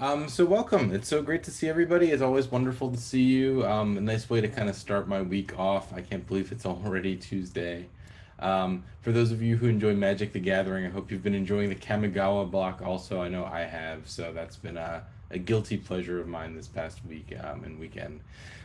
Um, so welcome. It's so great to see everybody. It's always wonderful to see you. Um, a nice way to kind of start my week off. I can't believe it's already Tuesday. Um, for those of you who enjoy Magic the Gathering, I hope you've been enjoying the Kamigawa block also. I know I have, so that's been a, a guilty pleasure of mine this past week um, and weekend.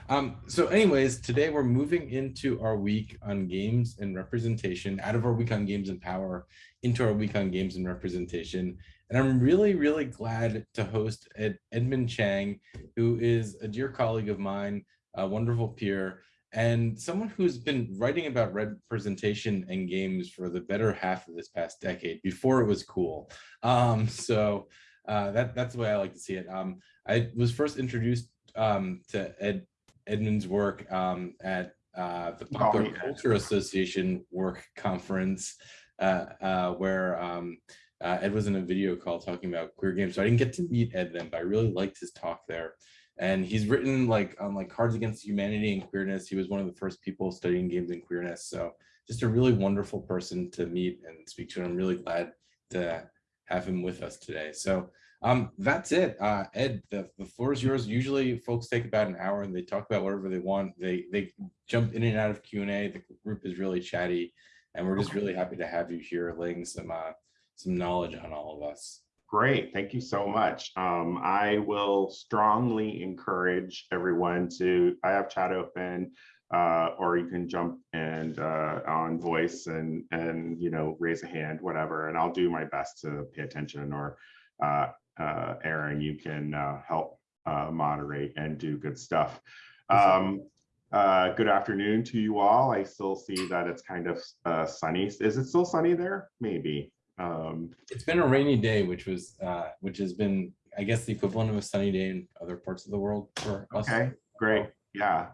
Um, so anyways, today we're moving into our week on games and representation, out of our week on games and power into our week on games and representation. And I'm really, really glad to host Ed, Edmond Chang, who is a dear colleague of mine, a wonderful peer, and someone who's been writing about representation and games for the better half of this past decade before it was cool. Um, so uh, that, that's the way I like to see it. Um, I was first introduced um, to Ed, Edmond's work um, at uh, the Popular Culture Association work conference, uh, uh where um, uh, Ed was in a video call talking about queer games. So I didn't get to meet Ed then, but I really liked his talk there. And he's written like on like Cards Against Humanity and Queerness. He was one of the first people studying games and queerness. So just a really wonderful person to meet and speak to. And I'm really glad to have him with us today. So um, that's it. Uh, Ed, the, the floor is yours. Usually folks take about an hour and they talk about whatever they want. They, they jump in and out of Q&A. The group is really chatty and we're just really happy to have you here laying some uh, some knowledge on all of us. Great, thank you so much. Um, I will strongly encourage everyone to, I have chat open, uh, or you can jump and uh, on voice and, and, you know, raise a hand, whatever, and I'll do my best to pay attention or uh, uh Aaron, you can uh, help uh, moderate and do good stuff. Um, uh, good afternoon to you all. I still see that it's kind of uh, sunny. Is it still sunny there? Maybe. Um, it's been a rainy day, which was uh, which has been, I guess, the equivalent of a sunny day in other parts of the world for us. Okay, great. Yeah,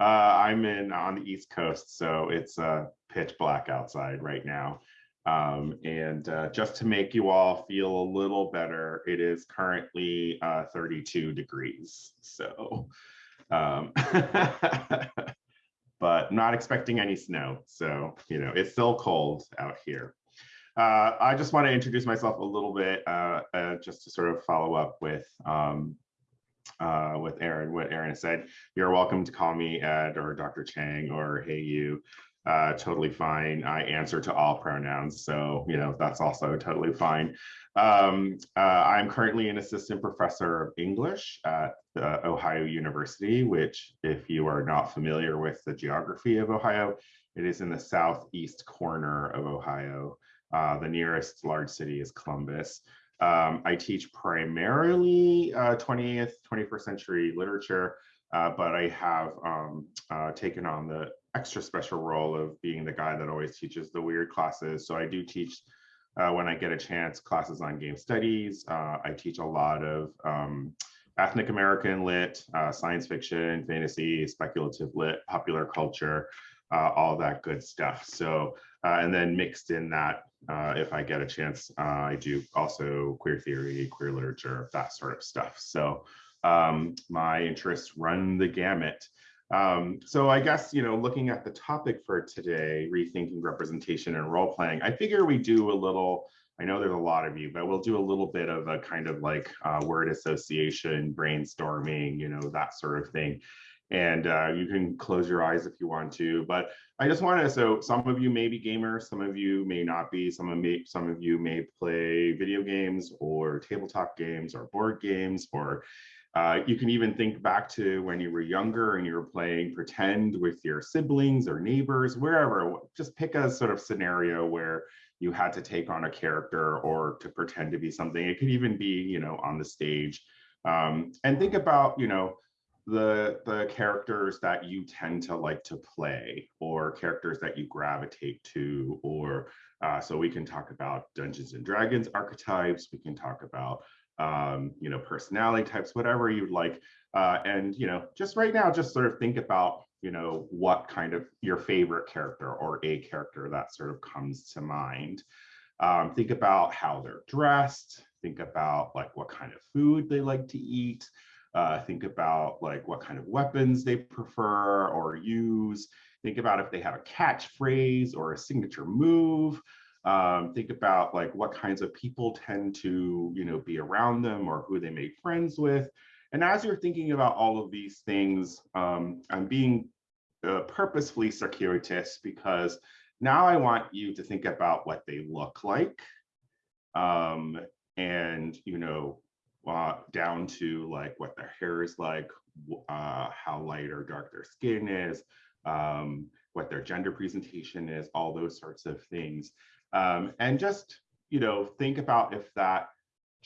uh, I'm in on the East Coast, so it's uh, pitch black outside right now. Um, and uh, just to make you all feel a little better, it is currently uh, 32 degrees. So, um, but not expecting any snow. So, you know, it's still cold out here. Uh, I just want to introduce myself a little bit, uh, uh, just to sort of follow up with um, uh, with Aaron, what Aaron said. You're welcome to call me Ed or Dr. Chang or Hey You. Uh, totally fine. I answer to all pronouns, so you know that's also totally fine. Um, uh, I'm currently an assistant professor of English at Ohio University, which, if you are not familiar with the geography of Ohio, it is in the southeast corner of Ohio. Uh, the nearest large city is Columbus. Um, I teach primarily uh, 20th, 21st century literature, uh, but I have um, uh, taken on the extra special role of being the guy that always teaches the weird classes. So I do teach uh, when I get a chance classes on game studies. I teach a lot of um, ethnic American lit, science fiction, fantasy, speculative lit, popular culture, all that good stuff. So, and then mixed in that uh, if I get a chance, uh, I do also queer theory, queer literature, that sort of stuff. So um, my interests run the gamut. Um, so I guess, you know, looking at the topic for today, rethinking representation and role playing, I figure we do a little, I know there's a lot of you, but we'll do a little bit of a kind of like uh, word association, brainstorming, you know, that sort of thing and uh, you can close your eyes if you want to. But I just want to, so some of you may be gamers, some of you may not be, some of, may, some of you may play video games or tabletop games or board games, or uh, you can even think back to when you were younger and you were playing pretend with your siblings or neighbors, wherever, just pick a sort of scenario where you had to take on a character or to pretend to be something. It could even be, you know, on the stage. Um, and think about, you know, the the characters that you tend to like to play or characters that you gravitate to or uh, so we can talk about dungeons and dragons archetypes. We can talk about um, you know personality types whatever you'd like. Uh, and you know just right now just sort of think about you know what kind of your favorite character or a character that sort of comes to mind. Um, think about how they're dressed. Think about like what kind of food they like to eat uh, think about like what kind of weapons they prefer or use. Think about if they have a catchphrase or a signature move. Um, think about like what kinds of people tend to, you know, be around them or who they make friends with. And as you're thinking about all of these things, um, I'm being uh, purposefully circuitous because now I want you to think about what they look like. Um, and, you know, uh, down to like what their hair is like, uh, how light or dark their skin is, um, what their gender presentation is, all those sorts of things. Um, and just, you know, think about if that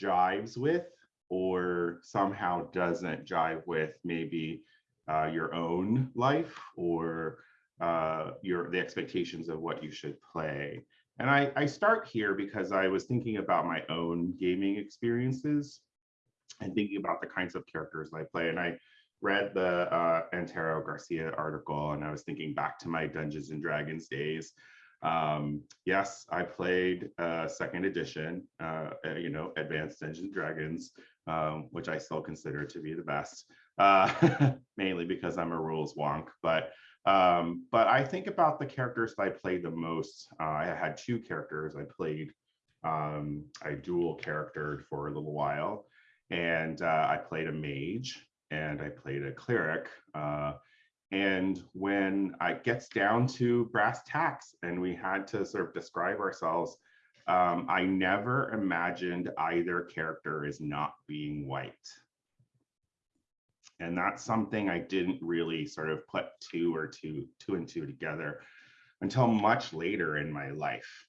jives with or somehow doesn't jive with maybe uh, your own life or uh, your the expectations of what you should play. And I, I start here because I was thinking about my own gaming experiences and thinking about the kinds of characters I play. And I read the uh, Antero Garcia article and I was thinking back to my Dungeons and Dragons days. Um, yes, I played uh, second edition, uh, you know, Advanced Dungeons and Dragons, um, which I still consider to be the best, uh, mainly because I'm a rules wonk. But um, but I think about the characters that I played the most. Uh, I had two characters. I played, um, I dual charactered for a little while, and uh, I played a mage and I played a cleric. Uh, and when it gets down to brass tacks and we had to sort of describe ourselves, um, I never imagined either character as not being white. And that's something I didn't really sort of put two or two, two and two together until much later in my life.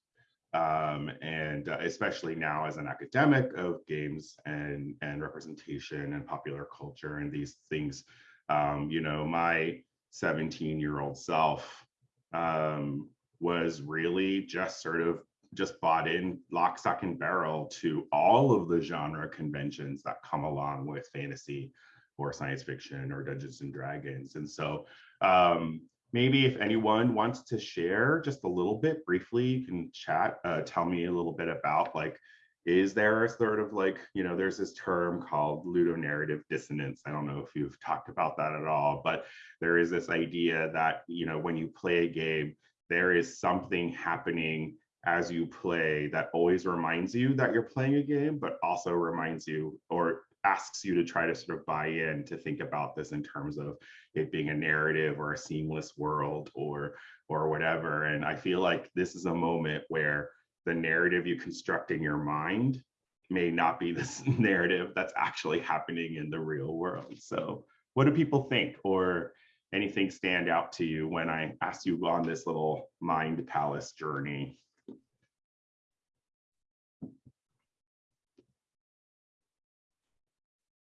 Um, and uh, especially now as an academic of games and, and representation and popular culture and these things, um, you know, my 17 year old self um, was really just sort of just bought in lock, stock, and barrel to all of the genre conventions that come along with fantasy or science fiction or Dungeons and Dragons. And so um, maybe if anyone wants to share just a little bit briefly, you can chat, uh, tell me a little bit about like, is there a sort of like, you know, there's this term called ludonarrative dissonance. I don't know if you've talked about that at all, but there is this idea that, you know, when you play a game, there is something happening as you play that always reminds you that you're playing a game, but also reminds you or asks you to try to sort of buy in to think about this in terms of it being a narrative or a seamless world or or whatever. And I feel like this is a moment where the narrative you construct in your mind may not be this narrative that's actually happening in the real world. So what do people think or anything stand out to you when I asked you on this little mind palace journey?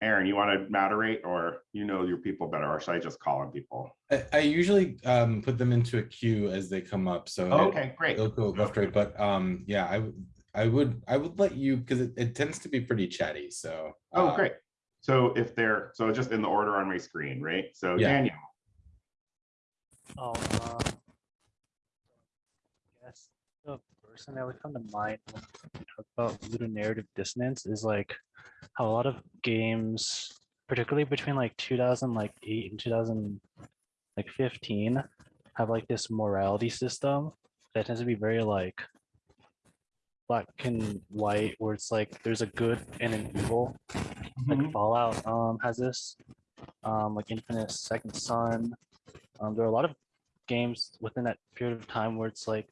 Aaron, you want to moderate or you know your people better, or should I just call on people? I, I usually um, put them into a queue as they come up. So oh, okay, great. It'll go left, right. But um, yeah, I I would I would let you because it, it tends to be pretty chatty. So oh, uh, great. So if they're so just in the order on my screen, right? So yeah. Daniel. Oh, uh, yes. The person that would come to mind when we talk about ludonarrative dissonance is like how a lot of games, particularly between like 2008 and 2015, have like this morality system that tends to be very like black and white, where it's like there's a good and an evil. Mm -hmm. Like mm-hmm. Fallout um, has this, um, like Infamous Second Son. Um, there are a lot of games within that period of time where it's like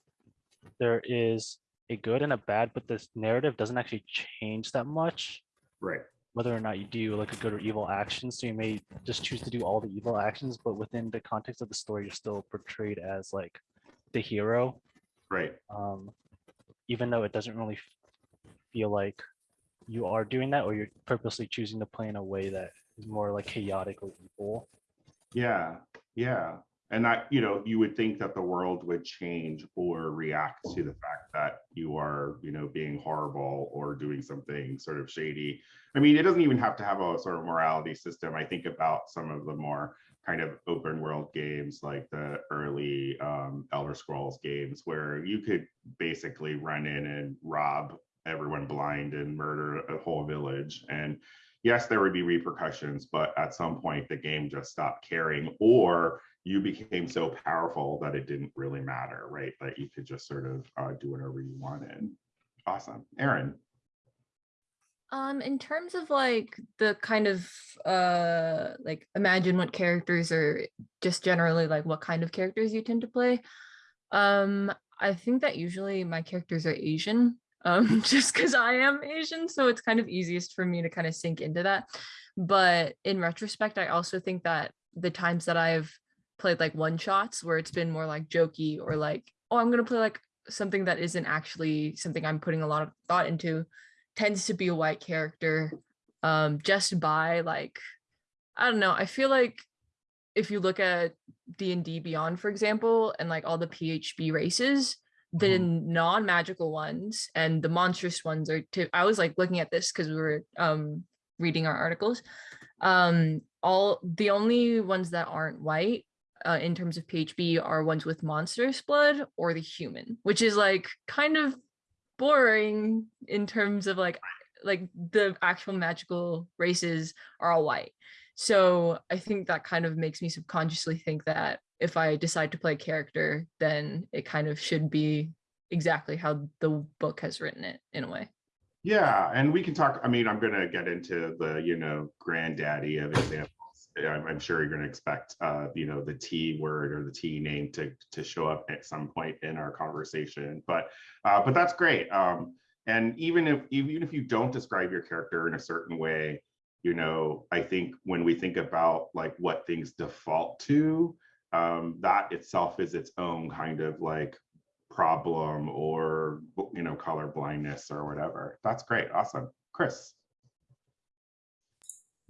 there is a good and a bad, but this narrative doesn't actually change that much. Right. Whether or not you do like a good or evil action. So you may just choose to do all the evil actions, but within the context of the story, you're still portrayed as like the hero. Right. Um, even though it doesn't really feel like you are doing that or you're purposely choosing to play in a way that is more like chaotic or evil. Yeah. Yeah and that you know you would think that the world would change or react to the fact that you are you know being horrible or doing something sort of shady. I mean it doesn't even have to have a sort of morality system. I think about some of the more kind of open world games like the early um, elder scrolls games where you could basically run in and rob everyone blind and murder a whole village. And yes there would be repercussions but at some point the game just stopped caring or you became so powerful that it didn't really matter, right? That you could just sort of uh, do whatever you wanted. Awesome. Aaron. Um, in terms of like the kind of uh like imagine what characters are just generally like what kind of characters you tend to play. Um, I think that usually my characters are Asian, um, just because I am Asian, so it's kind of easiest for me to kind of sink into that. But in retrospect, I also think that the times that I've played like one shots where it's been more like jokey or like, oh, I'm gonna play like something that isn't actually something I'm putting a lot of thought into tends to be a white character um just by like i don't know i feel like if you look at d&d beyond for example and like all the phb races the Mhm. non-magical ones and the monstrous ones are to i was like looking at this because we were um reading our articles um all the only ones that aren't white uh, in terms of phb are ones with monstrous blood or the human which is like kind of boring in terms of like like the actual magical races are all white so i think that kind of makes me subconsciously think that if i decide to play a character then it kind of should be exactly how the book has written it in a way Yeah, and we can talk. I mean, I'm going to get into the, you know, granddaddy of examples. I'm, I'm sure you're going to expect, uh, you know, the T word or the T name to to show up at some point in our conversation. But uh, but that's great. Um, and even if even if you don't describe your character in a certain way, you know, I think when we think about like what things default to, um, that itself is its own kind of like problem or you know color blindness or whatever that's great awesome chris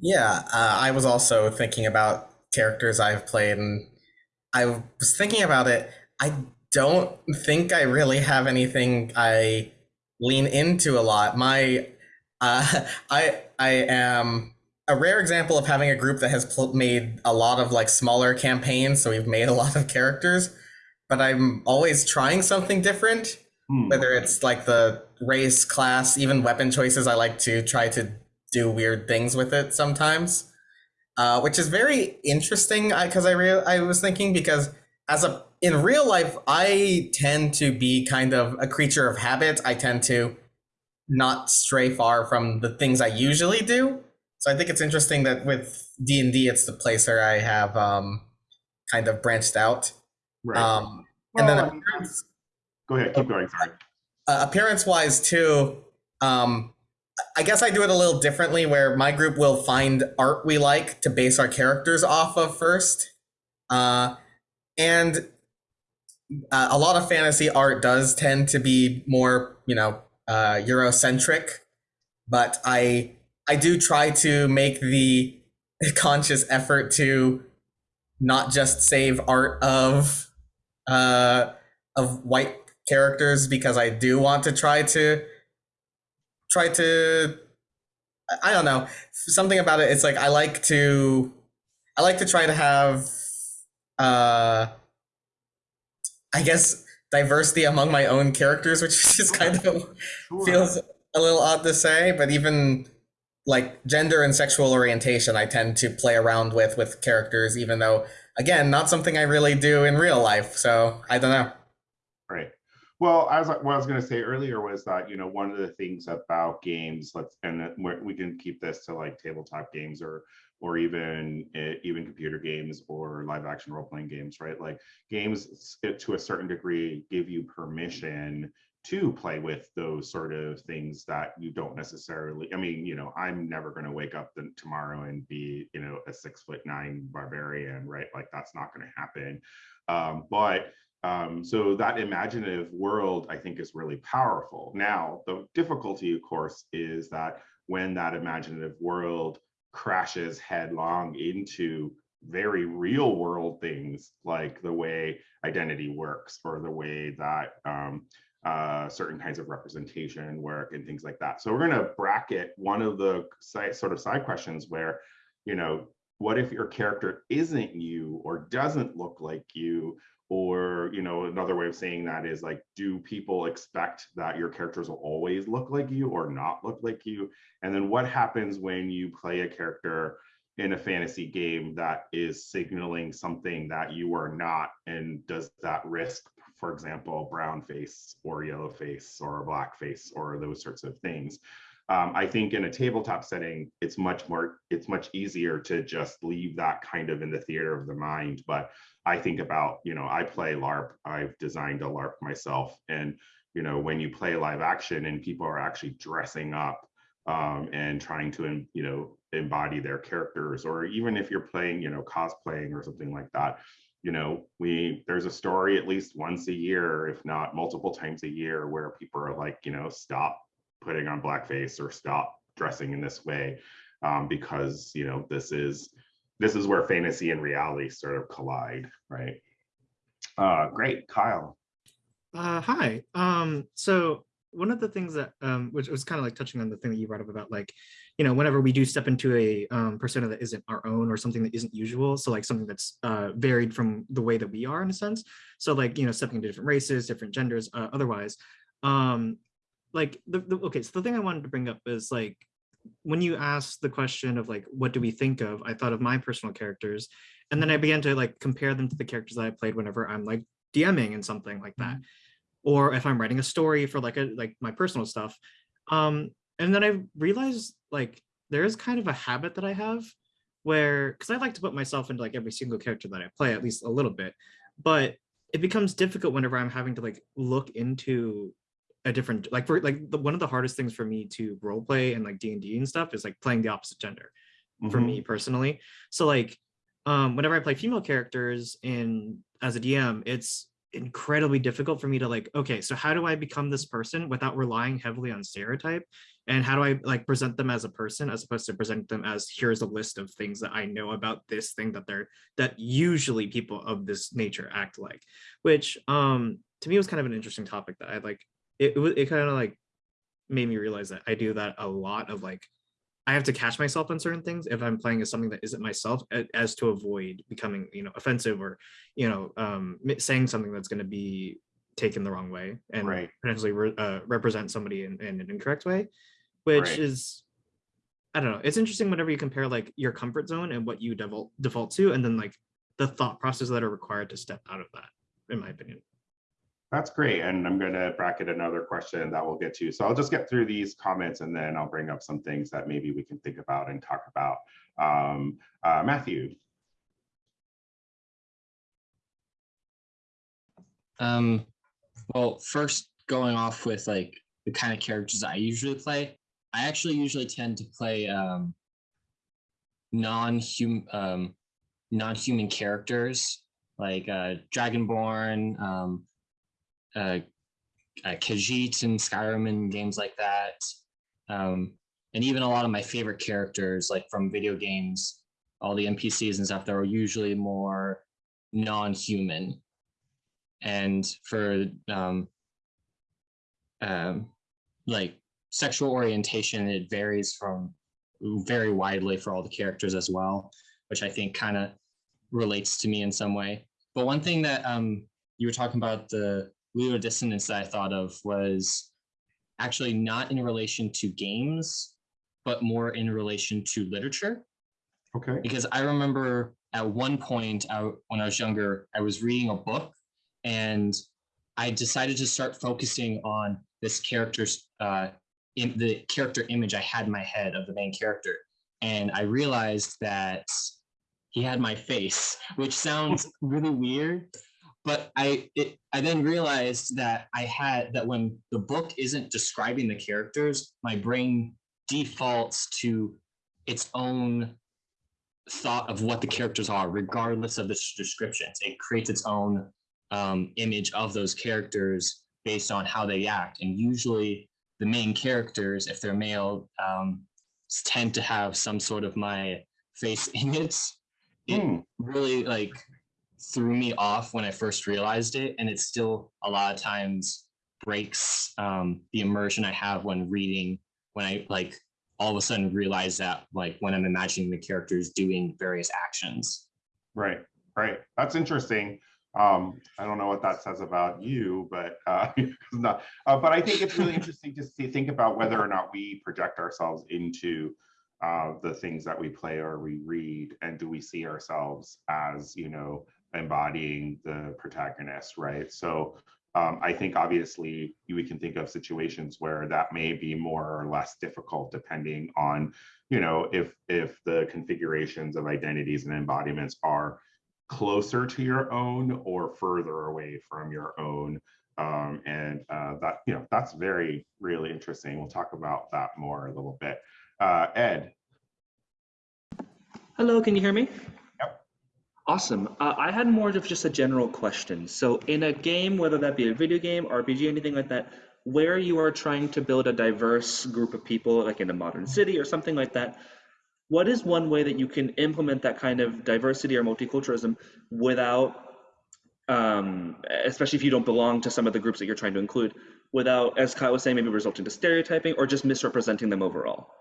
Yeah, uh, I was also thinking about characters I've played, and I was thinking about it. I don't think I really have anything I lean into a lot. My, uh, I I am a rare example of having a group that has pl- made a lot of like smaller campaigns, so we've made a lot of characters. But I'm always trying something different Hmm, whether it's like the race, class, even weapon choices, I like to try to do weird things with it sometimes, uh, which is very interesting. Because I, real I was thinking because as a in real life, I tend to be kind of a creature of habit. I tend to not stray far from the things I usually do. So I think it's interesting that with D and D, it's the place where I have um, kind of branched out. right. Um, and then Well, I mean, appearance- go ahead keep going sorry uh, appearance wise too um i guess i do it a little differently where my group will find art we like to base our characters off of first. Uh and uh, a lot of fantasy art does tend to be more you know uh eurocentric but i i do try to make the conscious effort to not just save art of uh of white characters because I do want to try to try to I- don't know something about it it's like I like to I like to try to have uh I guess diversity among my own characters which is kind of Sure. feels a little odd to say but even like gender and sexual orientation I tend to play around with with characters even though again not something I really do in real life so I don't know. Well, as I, what I was going to say earlier was that you know one of the things about games, let's and we're- can keep this to like tabletop games or or even eh, even computer games or live action role playing games, right? Like games to a certain degree give you permission to play with those sort of things that you don't necessarily. I mean, you know, I'm never going to wake up the, tomorrow and be you know a six foot nine barbarian, right? Like that's not going to happen. Um, but um, so that imaginative world, I think, is really powerful. Now, the difficulty, of course, is that when that imaginative world crashes headlong into very real world things like the way identity works or the way that um, uh, certain kinds of representation work and things like that. So we're going to bracket one of the side, sort of side questions where, you know, what if your character isn't you or doesn't look like you or you know another way of saying that is like do people expect that your characters will always look like you or not look like you? And then what happens when you play a character in a fantasy game that is signaling something that you are not and does that risk for example brown face or yellow face or black face or those sorts of things um, I think in a tabletop setting, it's much more, it's much easier to just leave that kind of in the theater of the mind. But I think about, you know, I play LARP, I've designed a LARP myself. And, you know, when you play live action and people are actually dressing up um, and trying to, you know, embody their characters, or even if you're playing, you know, cosplaying or something like that, you know, we there's a story at least once a year, if not multiple times a year, where people are like, you know, stop putting on blackface or stop dressing in this way um, because you know this is this is where fantasy and reality sort of collide right uh great kyle Uh, hi. Um, so one of the things that, um, which was kind of like touching on the thing that you brought up about like, you know, whenever we do step into a um, persona that isn't our own or something that isn't usual, so like something that's uh, varied from the way that we are in a sense. So like, you know, stepping into different races, different genders, uh, otherwise. Um, like the, the okay, so the thing I wanted to bring up is like when you asked the question of like what do we think of, I thought of my personal characters, and then I began to like compare them to the characters that I played whenever I'm like DMing and something like that or if I'm writing a story for like a like my personal stuff. Um, and then I realized like there is kind of a habit that I have where because I like to put myself into like every single character that I play at least a little bit, but it becomes difficult whenever I'm having to like look into a different like for like the, one of the hardest things for me to role play and like D and D and stuff is like playing the opposite gender for Mhm. me personally. So like um whenever I play female characters in as a DM, it's incredibly difficult for me to like, okay, so how do I become this person without relying heavily on stereotype? And how do I like present them as a person as opposed to present them as here's a list of things that I know about this thing that they're that usually people of this nature act like, which um to me was kind of an interesting topic that I like it, it, it kind of like made me realize that I do that a lot of like I have to catch myself on certain things if I'm playing as something that isn't myself as to avoid becoming, you know, offensive or, you know, um, saying something that's going to be taken the wrong way and Right. potentially re- uh, represent somebody in, in an incorrect way, which Right. is, I don't know. It's interesting whenever you compare like your comfort zone and what you default default to, and then like the thought process that are required to step out of that, in my opinion. That's great. And I'm going to bracket another question that we'll get to. So I'll just get through these comments and then I'll bring up some things that maybe we can think about and talk about. Um, uh, Matthew. Um, well, first going off with like the kind of characters I usually play, I actually usually tend to play um, non-human um, non-human characters like uh, Dragonborn, um, uh, uh, Khajiit and Skyrim and games like that, um, and even a lot of my favorite characters like from video games, all the NPCs and stuff they're usually more non-human and for um, um, like sexual orientation, it varies from very widely for all the characters as well, which I think kind of relates to me in some way. But one thing that um, you were talking about the ludo dissonance that I thought of was actually not in relation to games, but more in relation to literature Okay. because I remember at one point I, when I was younger, I was reading a book and I decided to start focusing on this character's uh, in the character image I had in my head of the main character, and I realized that he had my face, which sounds really weird, but I it, I then realized that I had that when the book isn't describing the characters, my brain defaults to its own thought of what the characters are, regardless of the descriptions. It creates its own um, image of those characters based on how they act. And usually, the main characters, if they're male, um, tend to have some sort of my face in it. Hmm. really like threw me off when I first realized it, and it still a lot of times breaks um, the immersion I have when reading. When I like all of a sudden realize that like when I'm imagining the characters doing various actions. Right, right. That's interesting. Um, I don't know what that says about you, but uh, not, uh, but I think it's really interesting to see, think about whether or not we project ourselves into uh, the things that we play or we read, and do we see ourselves as you know embodying the protagonist, right? So um, I think obviously we can think of situations where that may be more or less difficult depending on, you know, if if the configurations of identities and embodiments are closer to your own or further away from your own. Um, and uh, that, you know, that's very, really interesting. We'll talk about that more a little bit. Uh, Ed, Hello, can you hear me? Yep. Awesome. Uh, I had more of just a general question. So in a game, whether that be a video game, RPG, anything like that, where you are trying to build a diverse group of people, like in a modern city or something like that, what is one way that you can implement that kind of diversity or multiculturalism without, um, especially if you don't belong to some of the groups that you're trying to include, without, as Kyle was saying, maybe resulting to stereotyping or just misrepresenting them overall?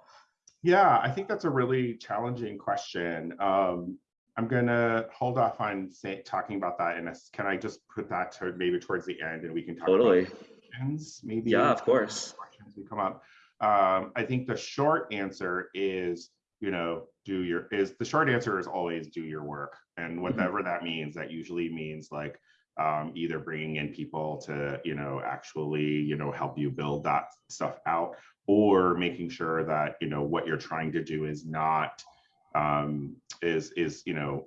Yeah, I think that's a really challenging question. Um, I'm gonna hold off on say, talking about that and can I just put that to maybe towards the end and we can talk Totally. about questions, maybe? Yeah, of course. Questions we come up. Um, I think the short answer is, you know, do your is the short answer is always do your work, and whatever that means. That usually means like um, either bringing in people to, you know, actually, you know, help you build that stuff out, or making sure that you know what you're trying to do is not um, is is you know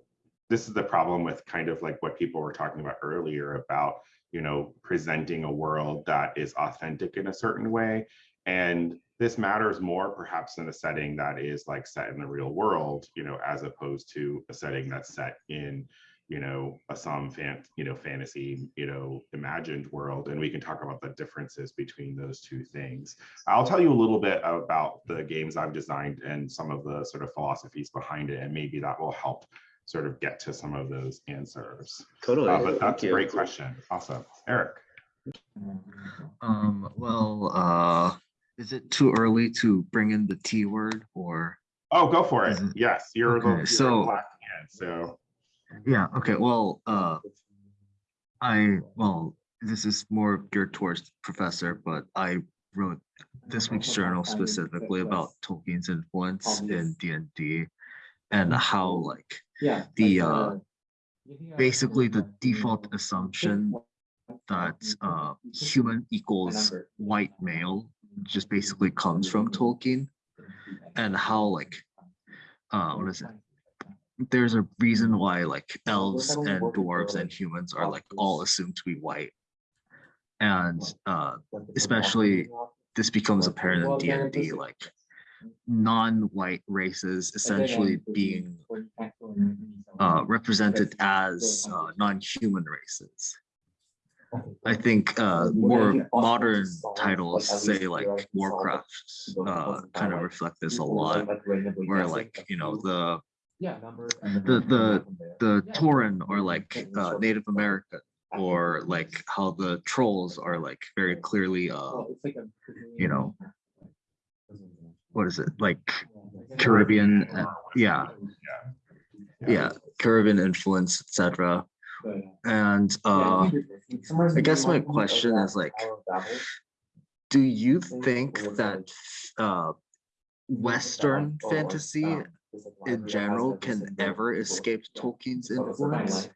this is the problem with kind of like what people were talking about earlier about you know presenting a world that is authentic in a certain way. And this matters more perhaps in a setting that is like set in the real world you know as opposed to a setting that's set in you know a some fan you know fantasy you know imagined world and we can talk about the differences between those two things i'll tell you a little bit about the games i've designed and some of the sort of philosophies behind it and maybe that will help sort of get to some of those answers Totally. uh, but Thank that's a you. great question awesome eric Um, well, uh, is it too early to bring in the T word or? oh go for it Mhm. yes you're the you're so- the black hand so Yeah, okay, well, uh, I, well, this is more geared towards professor, but I wrote this week's journal specifically about Tolkien's influence in D and D and how like Yeah. the, uh, basically the default assumption that uh human equals white male just basically comes from Tolkien and how like uh what is it there's a reason why like elves and dwarves and humans are like all assumed to be white. And uh especially this becomes apparent in D&D like non-white races essentially being uh represented as uh, non-human races. I think uh, more modern titles, say like Warcraft, uh, kind of reflect this a lot. Where like you know the the the the Tauren or like uh, Native American, or like how the trolls are like very clearly uh you know what is it? Like Caribbean? uh, yeah, yeah, Caribbean influence, etc. And uh, I guess my question is like, do you think that uh, Western fantasy in general can ever escape Tolkien's influence?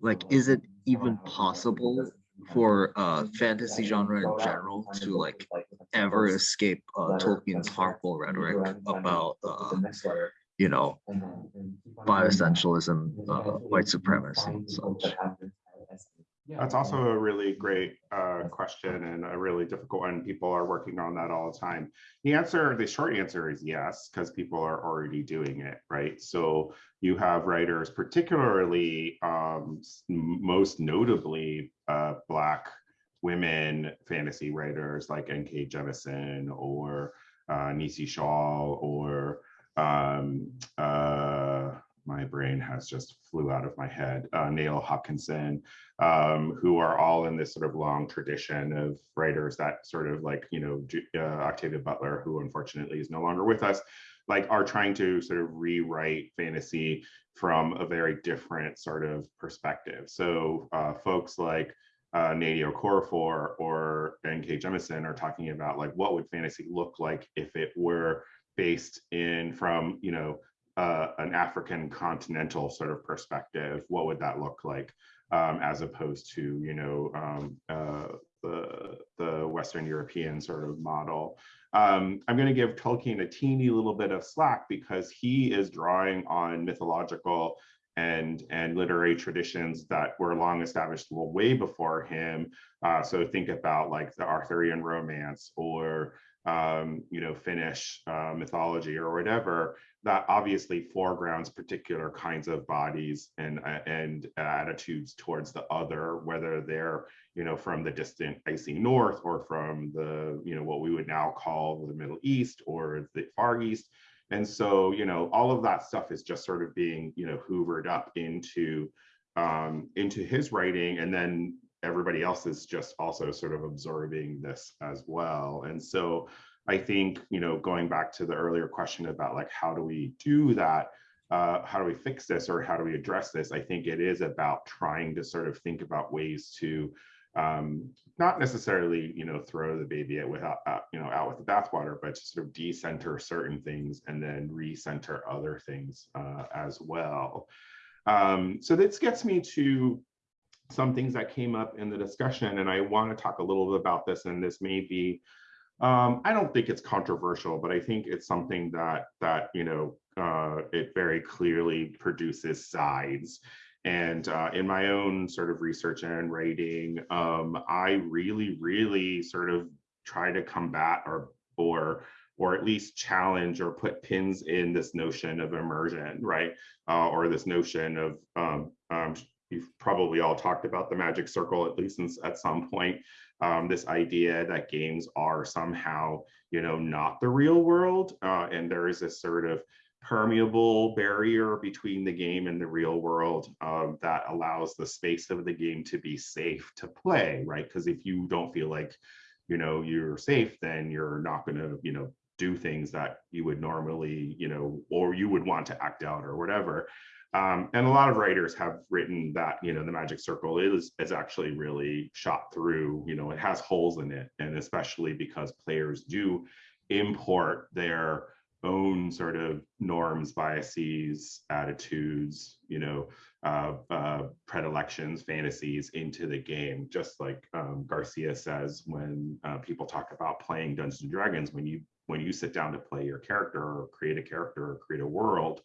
Like, is it even possible for uh, fantasy genre in general to like ever escape uh, Tolkien's harmful rhetoric about, uh, you know, bioessentialism, uh, white supremacy, and such? That's also a really great uh, question and a really difficult one. People are working on that all the time. The answer, the short answer is yes, because people are already doing it, right? So you have writers, particularly um, most notably uh, Black women fantasy writers like N.K. Jemisin or uh, Nisi Shawl or um, uh, my brain has just flew out of my head, uh, Nalo Hopkinson, um, who are all in this sort of long tradition of writers that sort of like, you know, uh, Octavia Butler, who unfortunately is no longer with us, like are trying to sort of rewrite fantasy from a very different sort of perspective. So uh, folks like uh, Nnedi Okorafor or N.K. Jemisin are talking about like what would fantasy look like if it were based in from, you know, uh, an African continental sort of perspective, what would that look like? Um, as opposed to, you know, um, uh, the, the Western European sort of model. Um, I'm going to give Tolkien a teeny little bit of slack because he is drawing on mythological and and literary traditions that were long established way before him. Uh, so think about like the Arthurian romance or um, you know Finnish uh, mythology or whatever that obviously foregrounds particular kinds of bodies and uh, and attitudes towards the other, whether they're you know from the distant icy north or from the you know what we would now call the Middle East or the Far East. And so, you know, all of that stuff is just sort of being, you know, hoovered up into um, into his writing, and then everybody else is just also sort of absorbing this as well. And so, I think, you know, going back to the earlier question about like how do we do that, uh, how do we fix this, or how do we address this? I think it is about trying to sort of think about ways to um, not necessarily, you know, throw the baby out without, uh, you know, out with the bathwater, but to sort of decenter certain things and then recenter other things uh, as well. Um, so this gets me to some things that came up in the discussion, and I want to talk a little bit about this, and this may be, um, I don't think it's controversial, but I think it's something that, that you know, uh, it very clearly produces sides. And uh, in my own sort of research and writing, um, I really, really sort of try to combat or or or at least challenge or put pins in this notion of immersion, right? Uh, or this notion of um, um, you've probably all talked about the magic circle at least at some point. Um, this idea that games are somehow, you know, not the real world, uh, and there is this sort of permeable barrier between the game and the real world um, that allows the space of the game to be safe to play, right? Because if you don't feel like, you know, you're safe, then you're not going to, you know, do things that you would normally, you know, or you would want to act out or whatever. Um, and a lot of writers have written that, you know, the magic circle is, is actually really shot through, you know, it has holes in it. And especially because players do import their own sort of norms, biases, attitudes, you know, uh, uh, predilections, fantasies into the game. Just like um, Garcia says, when uh, people talk about playing Dungeons and Dragons, when you when you sit down to play your character or create a character or create a world,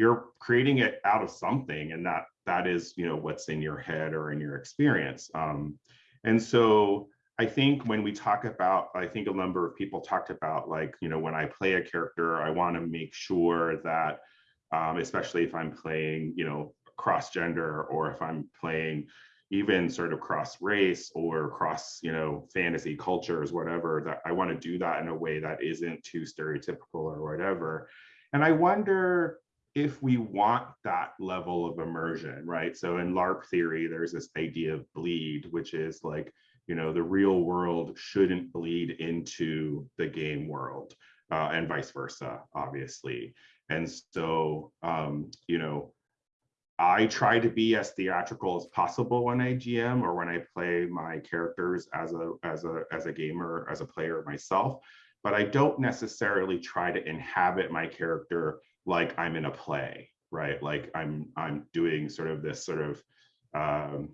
you're creating it out of something, and that that is you know what's in your head or in your experience. Um, and so I think when we talk about, I think a number of people talked about like, you know, when I play a character, I want to make sure that, um, especially if I'm playing, you know, cross gender or if I'm playing even sort of cross race or cross, you know, fantasy cultures, whatever, that I want to do that in a way that isn't too stereotypical or whatever. And I wonder if we want that level of immersion, right? So in LARP theory, there's this idea of bleed, which is like, you know, the real world shouldn't bleed into the game world uh, and vice versa, obviously. And so, um, you know, I try to be as theatrical as possible when I GM or when I play my characters as a as a as a gamer, as a player myself, but I don't necessarily try to inhabit my character like I'm in a play, right? Like I'm I'm doing sort of this sort of um,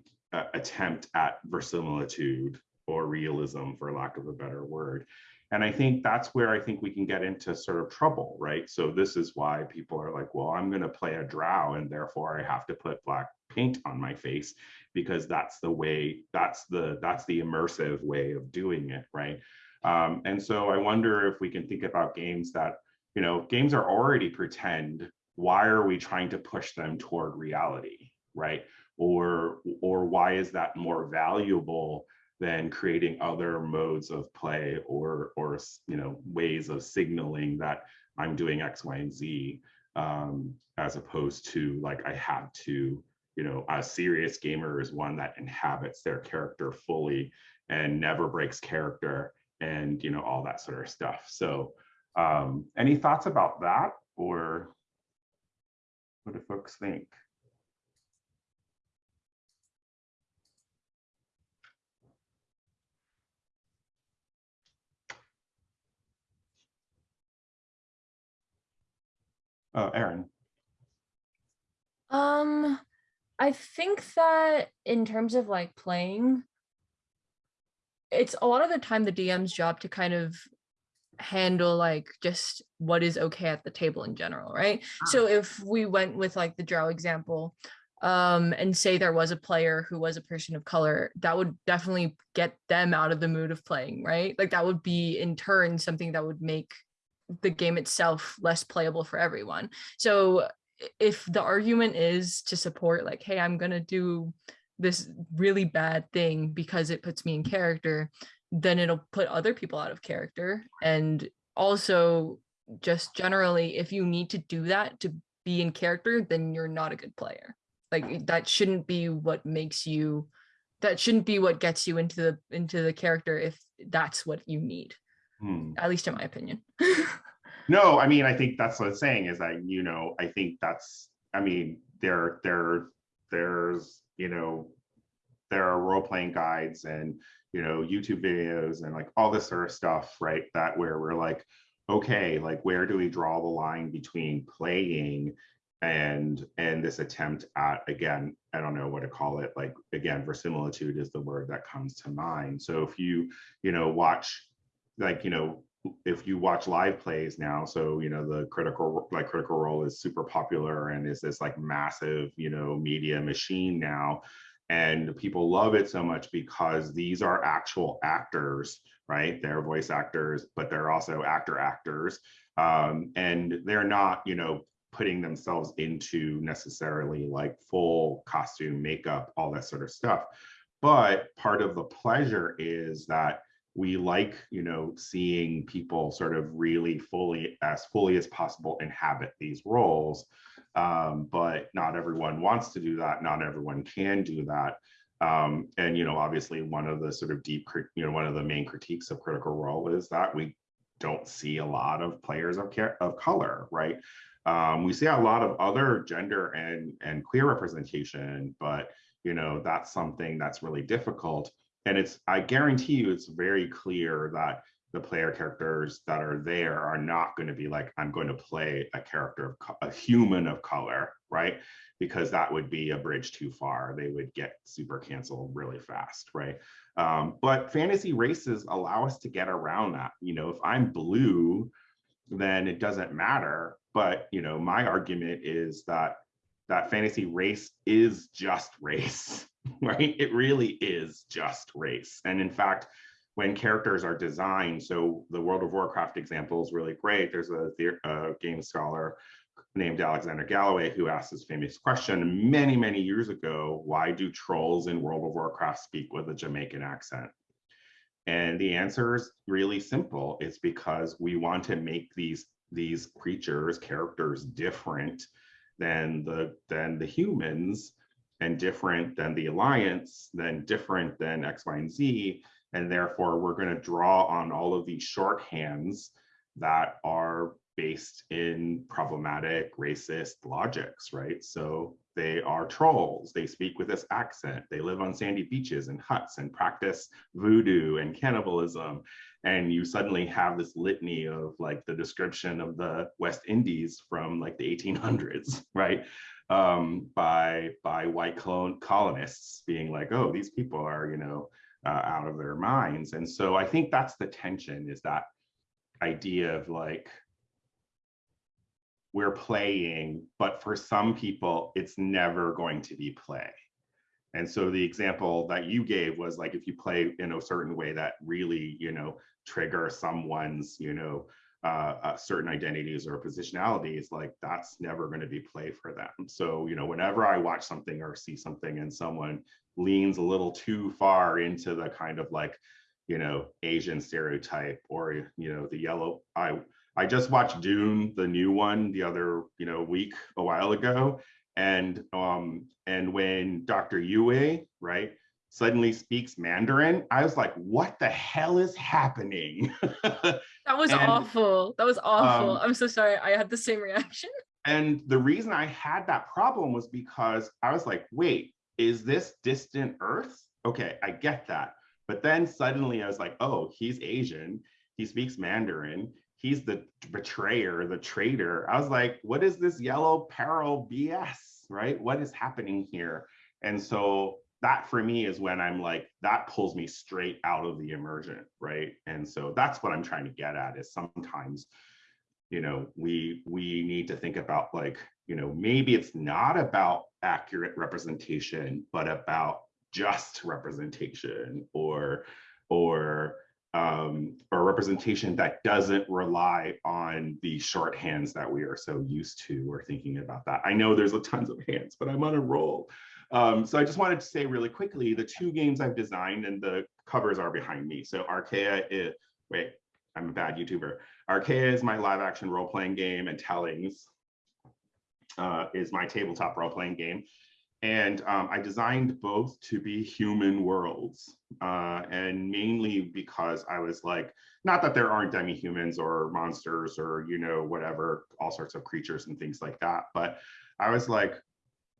attempt at verisimilitude or realism, for lack of a better word. And I think that's where I think we can get into sort of trouble, right? So this is why people are like, well, I'm going to play a drow and therefore I have to put black paint on my face because that's the way, that's the that's the immersive way of doing it, right? Um, and so I wonder if we can think about games that, you know, games are already pretend. Why are we trying to push them toward reality, right? or or why is that more valuable than creating other modes of play or or you know ways of signaling that I'm doing X, Y, and Z um, as opposed to like I have to you know a serious gamer is one that inhabits their character fully and never breaks character and you know all that sort of stuff. So um, any thoughts about that or what do folks think? Oh, Aaron. Um, I think that in terms of like playing, it's a lot of the time the DM's job to kind of handle like just what is okay at the table in general, right? So if we went with like the drow example, um, and say there was a player who was a person of color, that would definitely get them out of the mood of playing, right? Like that would be in turn something that would make the game itself less playable for everyone. So if the argument is to support like hey i'm going to do this really bad thing because it puts me in character then it'll put other people out of character. And also just generally if you need to do that to be in character then you're not a good player. Like that shouldn't be what makes you that shouldn't be what gets you into the into the character if that's what you need Hmm. at least in my opinion. No, I mean, I think that's what I'm saying is that, you know, I think that's, I mean, there, there, there's, you know, there are role-playing guides and, you know, YouTube videos and like all this sort of stuff, right? That where we're like, okay, like where do we draw the line between playing and and this attempt at again, I don't know what to call it, like again, verisimilitude is the word that comes to mind. So if you, you know, watch like, you know, if you watch live plays now, so you know the critical like critical role is super popular and is this like massive you know media machine now, and people love it so much because these are actual actors, right? They're voice actors, but they're also actor actors, um, and they're not you know putting themselves into necessarily like full costume makeup all that sort of stuff. But part of the pleasure is that we like you know seeing people sort of really fully as fully as possible inhabit these roles um, but not everyone wants to do that. Not everyone can do that. Um, and you know obviously one of the sort of deep you know one of the main critiques of critical role is that we don't see a lot of players of care of color right? Um, we see a lot of other gender and and queer representation but you know that's something that's really difficult. And it's i guarantee you it's very clear that the player characters that are there are not going to be like i'm going to play a character of co- a human of color right? Because that would be a bridge too far. They would get super canceled really fast right? Um, but fantasy races allow us to get around that. You know if i'm blue then it doesn't matter. But you know my argument is that that fantasy race is just race right? It really is just race. And in fact, when characters are designed, so the World of Warcraft example is really great. There's a, a game scholar named Alexander Galloway who asked this famous question many, many years ago, why do trolls in World of Warcraft speak with a Jamaican accent? And the answer is really simple. It's because we want to make these these creatures, characters different than the than the humans and different than the alliance, then different than X, Y, and Z. And therefore, we're going to draw on all of these shorthands that are based in problematic racist logics, right? So they are trolls. They speak with this accent. They live on sandy beaches and huts and practice voodoo and cannibalism. And you suddenly have this litany of like the description of the West Indies from like the 1800s, right? um, by by white colon colonists being like, oh, these people are, you know, uh, out of their minds. And so I think that's the tension is that idea of like we're playing, but for some people, it's never going to be play. And so the example that you gave was like if you play in a certain way that really, you know, trigger someone's, you know, uh, uh, certain identities or positionalities, like that's never going to be play for them. So, you know, whenever I watch something or see something and someone leans a little too far into the kind of like, you know, Asian stereotype or, you know, the yellow, I, I just watched Dune, the new one, the other, you know, week a while ago. And um, and when Dr. Yueh, right, suddenly speaks Mandarin, I was like, what the hell is happening? That was And, awful. That was awful. um, I'm so sorry. I had the same reaction. And the reason I had that problem was because I was like, wait, is this distant Earth? Okay, I get that. But then suddenly I was like, oh, he's Asian. He speaks Mandarin. he's the betrayer, the traitor. I was like, what is this yellow peril BS, right? What is happening here? And so that for me is when I'm like, that pulls me straight out of the immersion, right? And so that's what I'm trying to get at is sometimes, you know, we we need to think about like, you know, maybe it's not about accurate representation, but about just representation or or um, or representation that doesn't rely on the shorthands that we are so used to or thinking about that. I know there's a tons of hands, but I'm on a roll. Um, so I just wanted to say really quickly, the two games I've designed and the covers are behind me. So Archaea is, wait, I'm a bad YouTuber. Archaea is my live action role-playing game and Tellings uh, is my tabletop role-playing game. And um, I designed both to be human worlds. Uh, and mainly because I was like, not that there aren't demi-humans or monsters or, you know, whatever, all sorts of creatures and things like that. But I was like,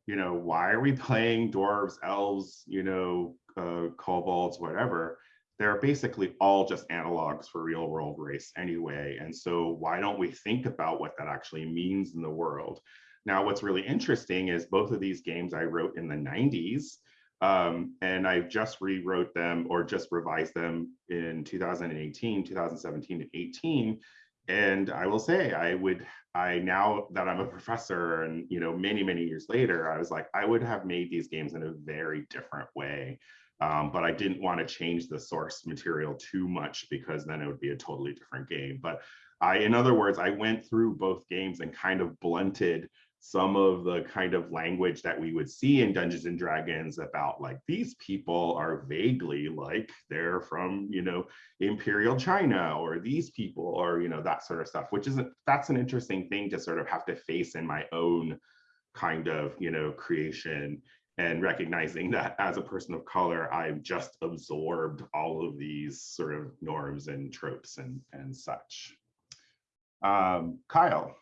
you know, why are we playing dwarves, elves, you know, uh, kobolds, whatever? They're basically all just analogs for real world race anyway. And so why don't we think about what that actually means in the world? Now, what's really interesting is both of these games I wrote in the 90s, um, and I just rewrote them or just revised them in 2018, 2017, and 18. And I will say, I would I now that I'm a professor and you know many many years later, I was like I would have made these games in a very different way, um, but I didn't want to change the source material too much because then it would be a totally different game. But I, in other words, I went through both games and kind of blunted some of the kind of language that we would see in Dungeons and Dragons about like these people are vaguely like they're from, you know, Imperial China or these people or, you know, that sort of stuff, which isn't, that's an interesting thing to sort of have to face in my own kind of, you know, creation and recognizing that as a person of color, I've just absorbed all of these sort of norms and tropes and, and such. Um, Kyle.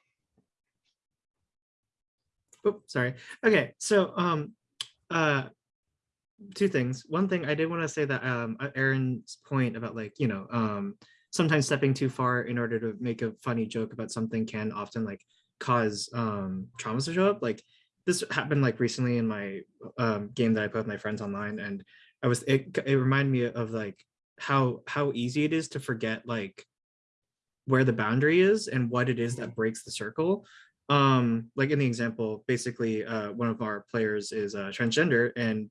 Oh, sorry. Okay, so um, uh, two things. One thing I did want to say that um, uh, Aaron's point about like you know um, sometimes stepping too far in order to make a funny joke about something can often like cause um, traumas to show up. Like this happened like recently in my um, game that I put with my friends online, and I was it. It reminded me of like how how easy it is to forget like where the boundary is and what it is that breaks the circle um like in the example basically uh one of our players is uh transgender and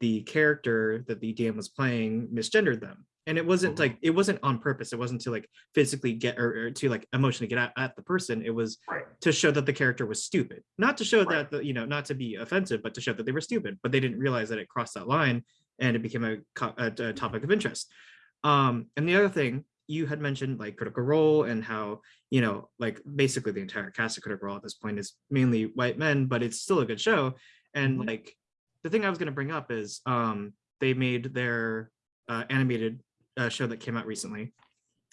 the character that the dm was playing misgendered them. And it wasn't like it wasn't on purpose. It wasn't to like physically get or, or to like emotionally get at, at the person. It was right. to show that the character was stupid. Not to show Right. that the, you know not to be offensive but to show that they were stupid but they didn't realize that it crossed that line and it became a, a, a topic of interest. Um and the other thing you had mentioned like critical role and how you know like basically the entire cast of critical role at this point is mainly white men but it's still a good show and Mhm. like the thing i was going to bring up is um they made their uh, animated uh, show that came out recently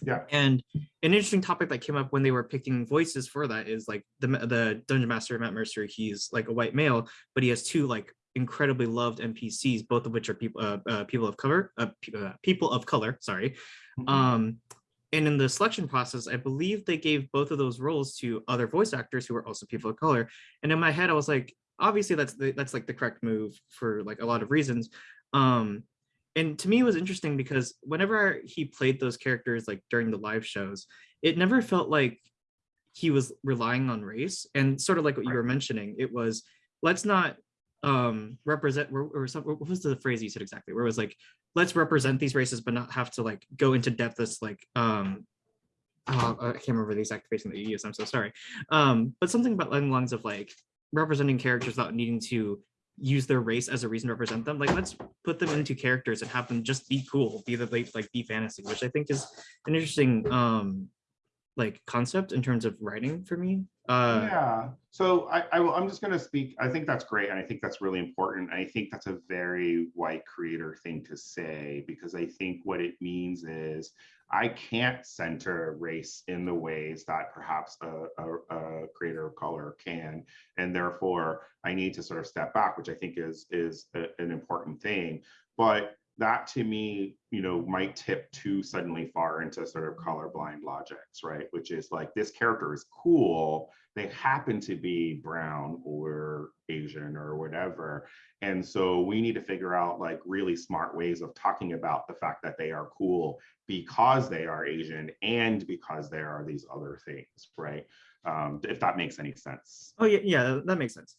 Yeah. and an interesting topic that came up when they were picking voices for that is like the the dungeon master matt mercer he's like a white male but he has two like incredibly loved npcs both of which are people uh, uh, people of color uh, uh, people of color sorry. Mm-hmm. um and in the selection process i believe they gave both of those roles to other voice actors who were also people of color. And in my head i was like obviously that's the, that's like the correct move for like a lot of reasons. Um and to me it was interesting because whenever he played those characters like during the live shows it never felt like he was relying on race. And sort of like what you were mentioning it was let's not um represent or, or some, what was the phrase you said exactly? Where it was like let's represent these races but not have to like go into depth as like um oh, i can't remember the exact phrasing that you used i'm so sorry. Um but something about along the of like representing characters without needing to use their race as a reason to represent them like let's put them into characters and have them just be cool be that they like be fantasy which i think is an interesting um like concept in terms of writing for me uh yeah. So I, I will, I'm just going to speak. I think that's great. And I think that's really important. I think that's a very white creator thing to say because I think what it means is I can't center race in the ways that perhaps a, a, a creator of color can. And therefore I need to sort of step back, which I think is, is a- an important thing. But that to me, you know, might tip too suddenly far into sort of colorblind logics, right? Which is like this character is cool. They happen to be brown or Asian or whatever. And so we need to figure out like really smart ways of talking about the fact that they are cool because they are Asian and because there are these other things, right? Um, if that makes any sense. Oh yeah, yeah, that makes sense.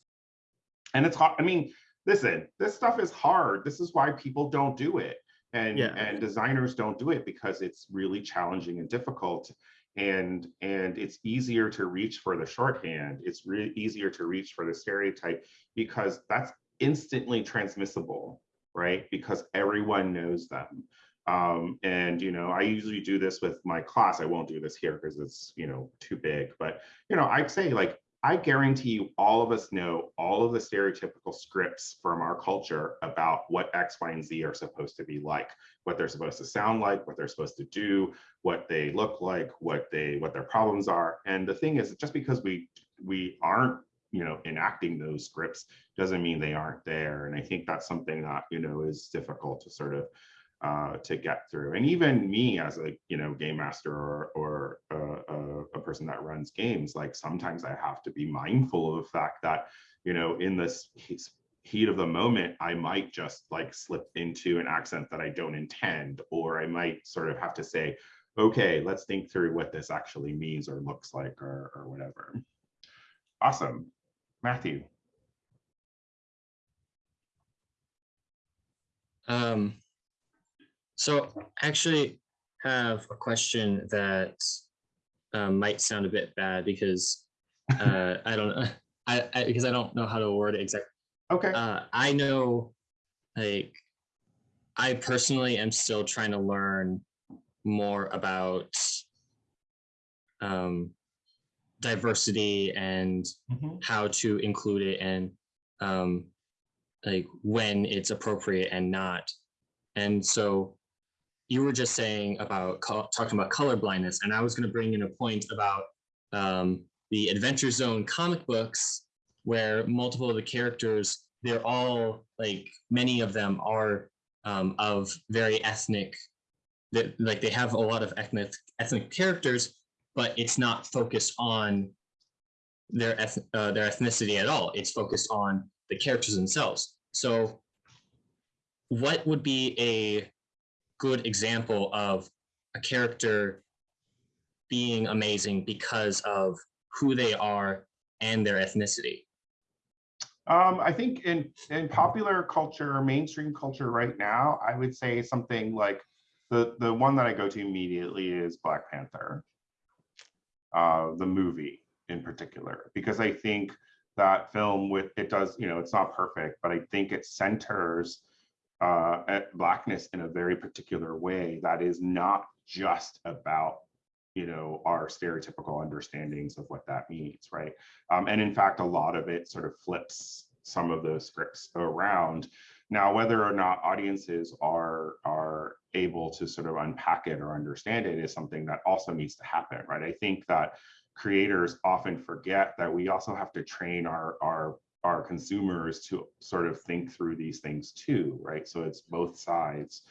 And it's hard. I mean, listen, this stuff is hard. This is why people don't do it. And, Yeah. and designers don't do it because it's really challenging and difficult. And, and it's easier to reach for the shorthand. It's really easier to reach for the stereotype because that's instantly transmissible, right? Because everyone knows them. Um, and, you know, I usually do this with my class. I won't do this here because it's, you know, too big. But, you know, I'd say like, I guarantee you all of us know all of the stereotypical scripts from our culture about what X, Y, and Z are supposed to be like, what they're supposed to sound like, what they're supposed to do, what they look like, what they what their problems are. And the thing is, just because we we aren't you know enacting those scripts doesn't mean they aren't there. And I think that's something that you know is difficult to sort of uh, to get through. And even me as a you know game master or or uh, uh, a person that runs games, like sometimes I have to be mindful of the fact that you know in this he- heat of the moment, I might just like slip into an accent that I don't intend, or I might sort of have to say, okay, let's think through what this actually means or looks like or or whatever. Awesome, Matthew. Um, so I actually have a question that um, might sound a bit bad because uh, I don't know, I, I because I don't know how to word it exactly. Okay. Uh, I know, like, I personally am still trying to learn more about um, diversity and Mhm. how to include it and um, like when it's appropriate and not. And so you were just saying about talking about color blindness, and I was going to bring in a point about um, the Adventure Zone comic books, where multiple of the characters, they're all like many of them are um, of very ethnic, that like they have a lot of ethnic ethnic characters, but it's not focused on their eth- uh, their ethnicity at all. It's focused on the characters themselves. So, what would be a good example of a character being amazing because of who they are and their ethnicity? Um, I think in in popular culture, mainstream culture right now, I would say something like the the one that I go to immediately is Black Panther, uh, the movie in particular, because I think that film with it does you know it's not perfect, but I think it centers uh, blackness in a very particular way that is not just about you know our stereotypical understandings of what that means right? Um, and in fact a lot of it sort of flips some of those scripts around. Now whether or not audiences are are able to sort of unpack it or understand it is something that also needs to happen right? I think that creators often forget that we also have to train our our our consumers to sort of think through these things too right so it's both sides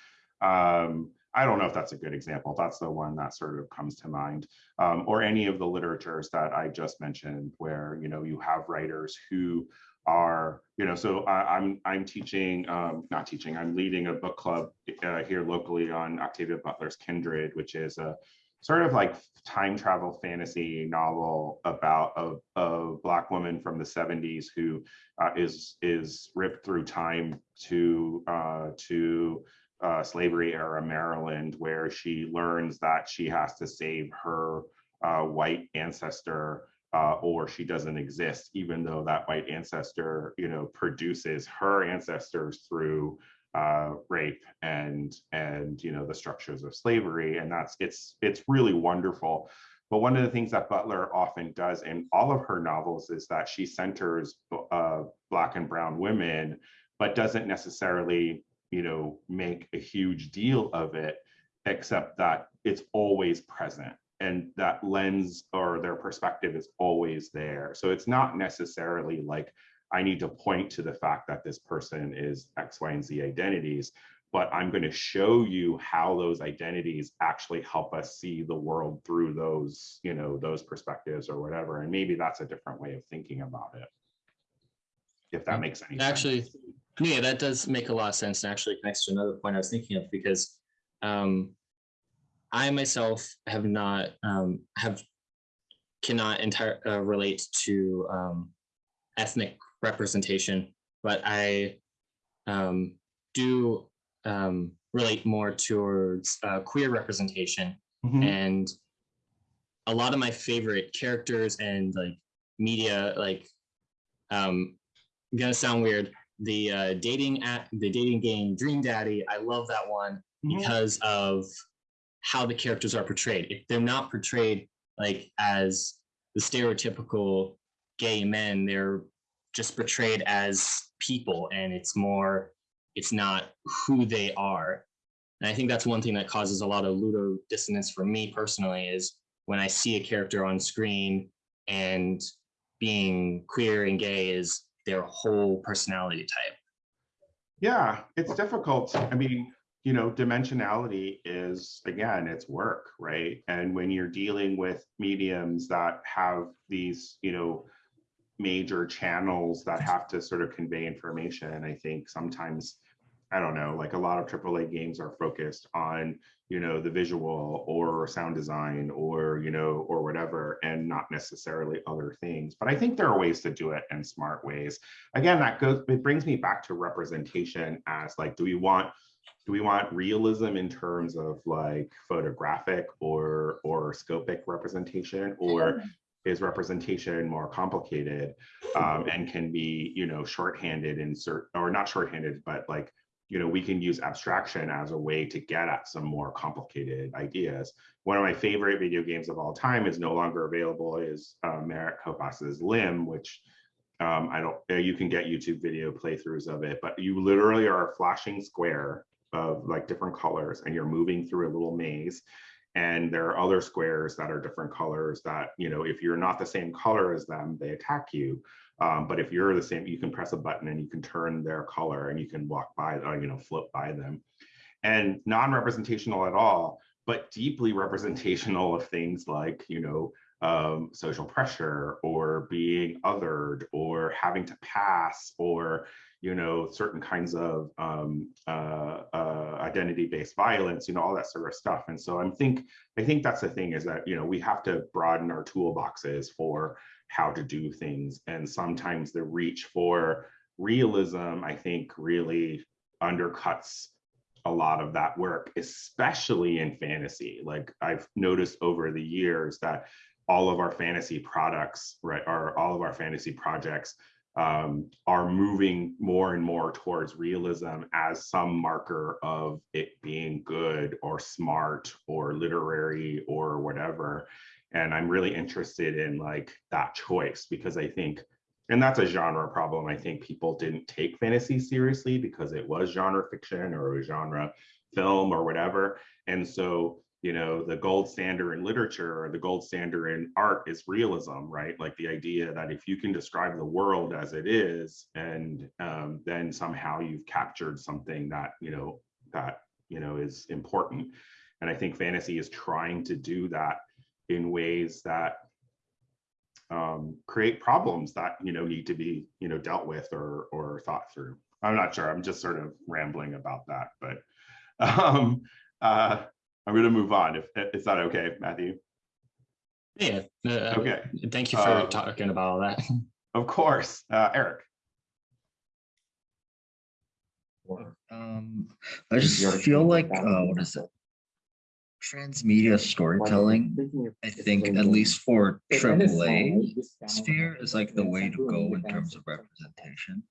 um, I don't know if that's a good example. That's the one that sort of comes to mind, um, or any of the literatures that I just mentioned, where you know you have writers who are you know. So I, I'm I'm teaching, um, not teaching. I'm leading a book club uh, here locally on Octavia Butler's Kindred, which is a sort of like time travel fantasy novel about a, a black woman from the 70s who uh, is is ripped through time to uh, to uh, slavery era Maryland, where she learns that she has to save her uh, white ancestor uh, or she doesn't exist, even though that white ancestor, you know, produces her ancestors through uh, rape and and you know the structures of slavery, and that's it's it's really wonderful. But one of the things that Butler often does in all of her novels is that she centers uh, Black and Brown women, but doesn't necessarily you know, make a huge deal of it, except that it's always present and that lens or their perspective is always there. So it's not necessarily like I need to point to the fact that this person is X, Y, and Z identities, but I'm going to show you how those identities actually help us see the world through those, you know, those perspectives or whatever. And maybe that's a different way of thinking about it. If that makes any sense. Actually, yeah, that does make a lot of sense and actually connects to another point I was thinking of because um, I myself have not um, have cannot entire uh, relate to um, ethnic representation, but I um, do um, relate more towards uh, queer representation Mhm. and a lot of my favorite characters and like media like um gonna sound weird the uh dating at the dating game dream daddy i love that one Mhm. because of how the characters are portrayed if they're not portrayed like as the stereotypical gay men they're just portrayed as people and it's more it's not who they are and I think that's one thing that causes a lot of ludo dissonance for me personally is when I see a character on screen and being queer and gay is their whole personality type. Yeah, it's difficult. I mean, you know, dimensionality is, again, it's work, right? And when you're dealing with mediums that have these, you know, major channels that have to sort of convey information, I think sometimes, I don't know, like a lot of AAA games are focused on, you know, the visual or sound design or, you know, or whatever, and not necessarily other things. But I think there are ways to do it in smart ways. Again, that goes, it brings me back to representation as like, do we want do we want realism in terms of like photographic or or scopic representation or mm-hmm. Is representation more complicated um, and can be you know shorthanded in certain or not shorthanded but like you know we can use abstraction as a way to get at some more complicated ideas one of my favorite video games of all time is no longer available is uh, Merritt Kopas's LIM which um, I don't, uh, you can get YouTube video playthroughs of it, but you literally are a flashing square of like different colors and you're moving through a little maze. And there are other squares that are different colors that, you know, if you're not the same color as them, they attack you. Um, but if you're the same, you can press a button and you can turn their color and you can walk by, or, you know, float by them. And non-representational at all, but deeply representational of things like, you know, um, social pressure or being othered or having to pass or you know certain kinds of um, uh, uh, identity-based violence you know all that sort of stuff. And so i'm think i think that's the thing is that you know we have to broaden our toolboxes for how to do things. And sometimes the reach for realism i think really undercuts a lot of that work especially in fantasy. Like i've noticed over the years that all of our fantasy products, right, or all of our fantasy projects um, are moving more and more towards realism as some marker of it being good or smart or literary or whatever. And I'm really interested in like that choice because I think, and that's a genre problem. I think people didn't take fantasy seriously because it was genre fiction or genre film or whatever. And so you know the gold standard in literature or the gold standard in art is realism right? Like the idea that if you can describe the world as it is and um, then somehow you've captured something that you know that you know is important. And i think fantasy is trying to do that in ways that um, create problems that you know need to be you know dealt with or or thought through. I'm not sure. I'm just sort of rambling about that but um uh I'm going to move on. If is that okay, Matthew? Yeah. uh, Okay. Thank you for Uh, talking about all that. Of course, uh, Eric. Um, I just feel like, uh, what is it? Transmedia storytelling, I think at least for AAA sphere is like the way to go in terms of representation.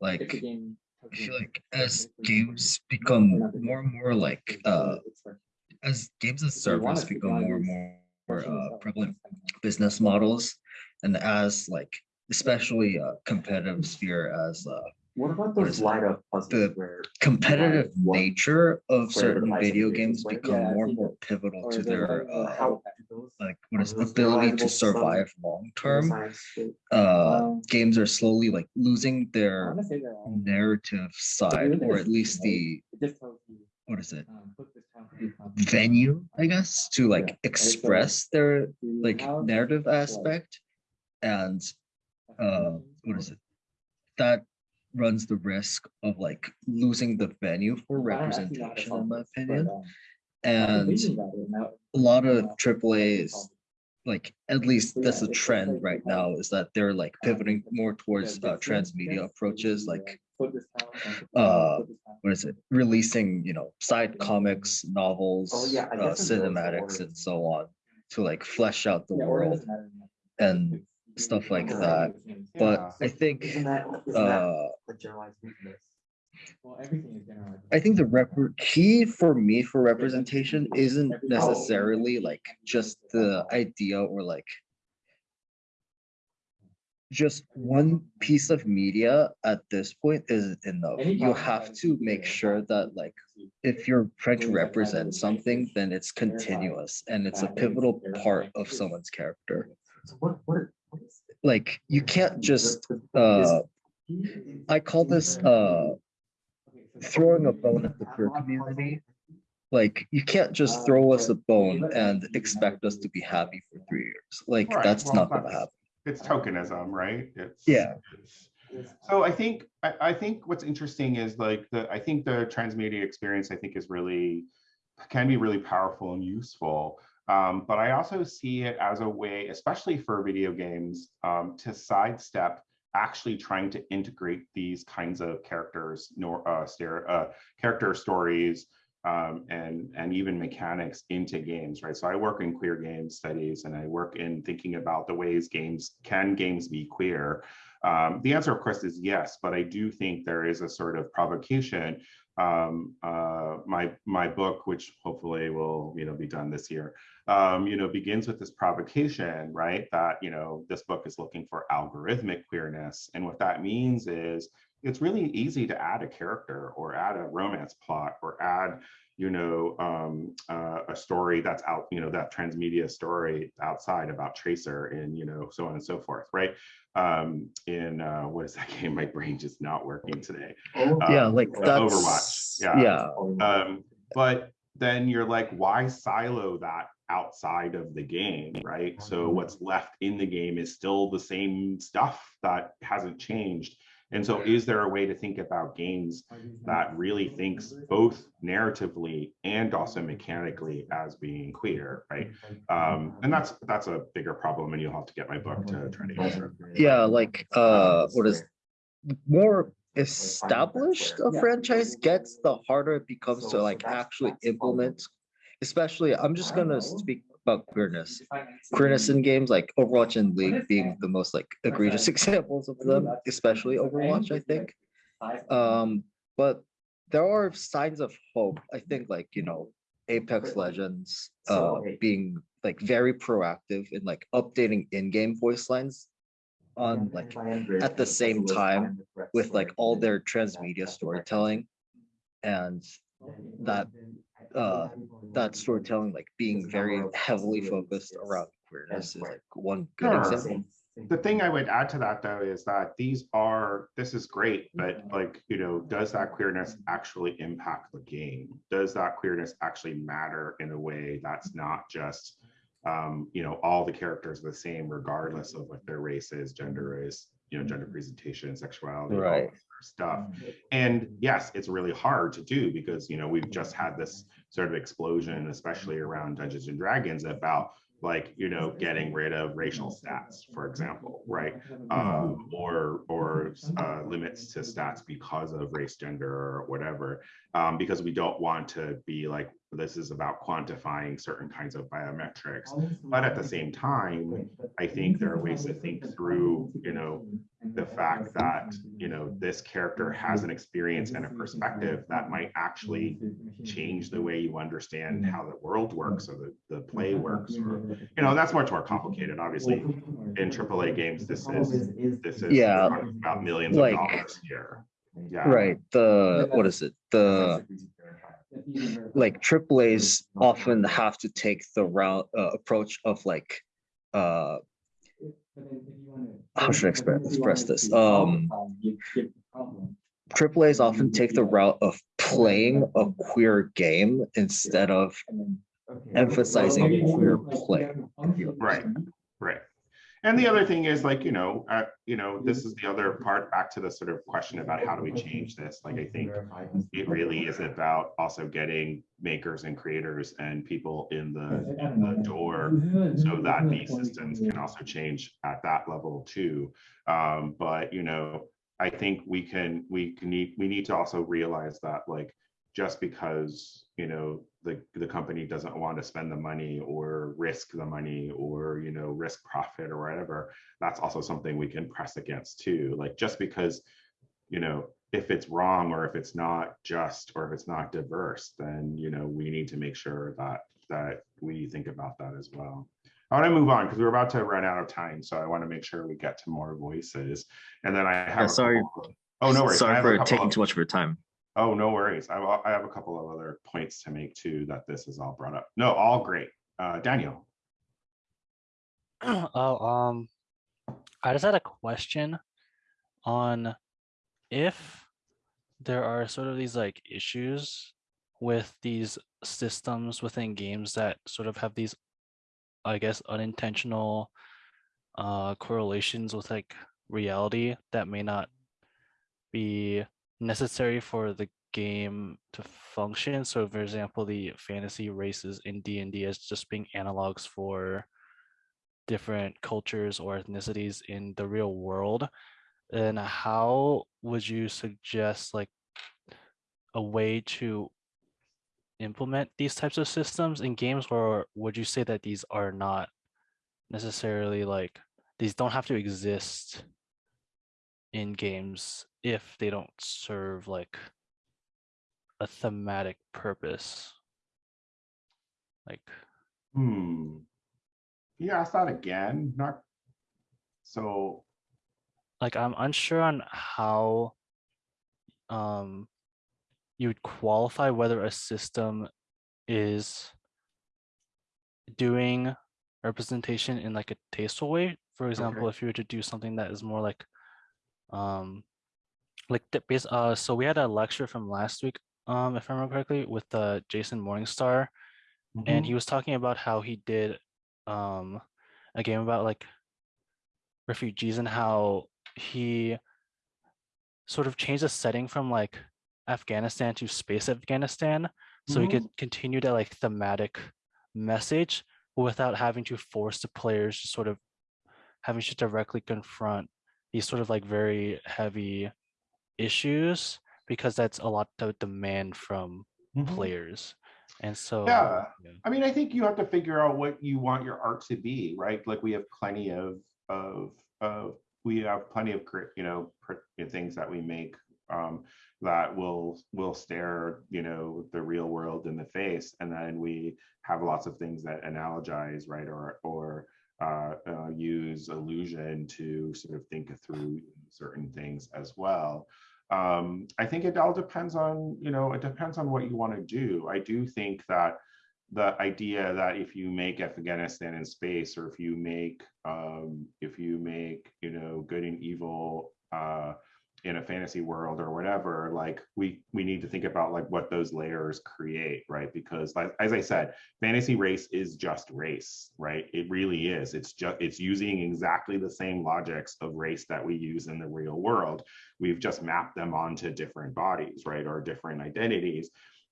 Like, I feel like as games become more and more like, uh, as games as service become more and more uh, prevalent business models, and as like especially uh, competitive sphere as uh, What about what those it? light up puzzles The competitive nature of certain video games become Yeah, more and more pivotal to their like, uh, how like what is ability to survive long term. Uh, Um, games are slowly like losing their wanna say they're all- narrative side, or at least the It just tells you, what is it um, put this count, this count. venue, I guess, to like express their like narrative aspect, and uh, what is it? That runs the risk of like losing the venue for I don't actually know how to representation, in my opinion. um, And thinking about it, now- a lot of now triple A's, like at least that's a trend right now, is that they're like pivoting more towards uh, transmedia approaches, like put this count, and put this count, uh, put this count. what is it, releasing, you know, side comics, novels, Oh, yeah, uh, guess in those cinematics and so on to like flesh out the Yeah, world doesn't matter in and stuff like can that. But I think, Isn't that, isn't uh, a generalized weakness? Well, everything is generalized. I think the rep- key for me for representation isn't necessarily like just the idea or like just one piece of media at this point isn't enough. You have to make sure that like if you're trying to represent something, then it's continuous and it's a pivotal part of someone's character. Like you can't just uh I call this uh throwing a bone at the queer community. Like you can't just throw us a bone and expect us to be happy for three years. Like that's not gonna happen. It's tokenism, right? It's Yeah. it's- So I think, I, I think what's interesting is like the, I think the transmedia experience, I think is really, can be really powerful and useful. Um, but I also see it as a way, especially for video games, um, to sidestep actually trying to integrate these kinds of characters, nor uh, uh, character stories, um, and and even mechanics into games, right? So I work in queer game studies, and I work in thinking about the ways games can games be queer. Um, the answer, of course, is yes, but I do think there is a sort of provocation. Um, uh, my my book, which hopefully will you know be done this year, um, you know, begins with this provocation, right? That you know this book is looking for algorithmic queerness, and what that means is it's really easy to add a character or add a romance plot or add you know um, uh, a story that's out you know that transmedia story outside about tracer and you know so on and so forth right? Um in uh what is that game? My brain just not working today. Yeah, Um, like uh, that's overwatch yeah. Yeah. um but then you're like why silo that outside of the game right? So what's left in the game is still the same stuff that hasn't changed and so is there a way to think about games that really thinks both narratively and also mechanically as being queer right? Um and that's that's a bigger problem and you'll have to get my book to try to answer. Yeah, like uh what is more established a franchise gets, the harder it becomes to like actually implement. Especially, I'm just gonna speak about queerness. Queerness in games like Overwatch and League being the most like egregious examples of them, especially Overwatch, I think. Um, but there are signs of hope. I think like, you know, Apex Legends uh being like very proactive in like updating in-game voice lines on like at the same time with like all their transmedia storytelling. And that uh that storytelling like being very heavily focused around queerness is like one good Sure. example. the thing I would add to that though is that these are this is great, but like you know, does that queerness actually impact the game? Does that queerness actually matter in a way that's not just um, you know, all the characters are the same regardless of what their race is, gender is, you know, gender presentation, and sexuality, all Right. that sort of stuff. Mm-hmm. And yes, it's really hard to do because you know we've mm-hmm. just had this sort of explosion, especially mm-hmm. around Dungeons and Dragons, about like you know getting rid of racial stats, for example, right? Um, or or uh, limits to stats because of race, gender, or whatever, um, because we don't want to be like this is about quantifying certain kinds of biometrics. But at the same time, I think there are ways to think through, you know, the fact that you know this character has an experience and a perspective that might actually change the way you understand how the world works or the, the play works or you know that's much more complicated obviously. In AAA games this is this is Yeah, about millions like- of dollars here. Yeah. Right. The what is it? The like AAA's often have to take the route uh, approach of like uh how should I express express this? Um AAA's often take the route of playing a queer game instead of emphasizing queer play. if you Right, right. And the other thing is like, you know, uh, you know, this is the other part back to the sort of question about how do we change this? Like, I think it really is about also getting makers and creators and people in the, the door so that these systems can also change at that level too. Um, but you know, I think we can we can need we need to also realize that like just because you know the the company doesn't want to spend the money or risk the money or you know risk profit or whatever that's also something we can press against too like just because you know if it's wrong or if it's not just or if it's not diverse then you know we need to make sure that that we think about that as well I want to move on because we're about to run out of time, so I want to make sure we get to more voices. And then I have. Yeah, sorry. of- Oh, no worries. Sorry for taking of- too much of your time. Oh, no worries. I, I have a couple of other points to make too that this is all brought up. No, all great. Uh, Daniel. Oh, um, I just had a question on if there are sort of these like issues with these systems within games that sort of have these, I guess, unintentional uh correlations with like reality that may not be necessary for the game to function. So for example, the fantasy races in D&D as just being analogs for different cultures or ethnicities in the real world And how would you suggest like a way to implement these types of systems in games or would you say that these are not necessarily like these don't have to exist in games if they don't serve like a thematic purpose like Hmm. Can you ask that again? Not. So, like I'm unsure on how um you would qualify whether a system is doing representation in like a tasteful way. For example, if you were to do something that is more like um like the base uh so we had a lecture from last week um if I remember correctly with uh Jason Morningstar and he was talking about how he did um a game about like refugees and how he sort of changed the setting from like Afghanistan to space Afghanistan so he could continue that like thematic message without having to force the players to sort of having to directly confront these sort of like very heavy issues because that's a lot of demand from Mhm. players and so Yeah. I mean, I think you have to figure out what you want your art to be, right? Like we have plenty of of of we have plenty of cre- you know things that we make um, that will will stare you know the real world in the face, and then we have lots of things that analogize, right? Or or uh, uh, use illusion to sort of think through certain things as well um, I think it all depends on, you know, it depends on what you want to do. I do think that the idea that if you make Afghanistan in space, or if you make, um, if you make, you know, good and evil uh, in a fantasy world or whatever, like we we need to think about like what those layers create, right? Because like as I said, fantasy race is just race, right? It really is. It's just it's using exactly the same logics of race that we use in the real world we've just mapped them onto different bodies, right, or different identities.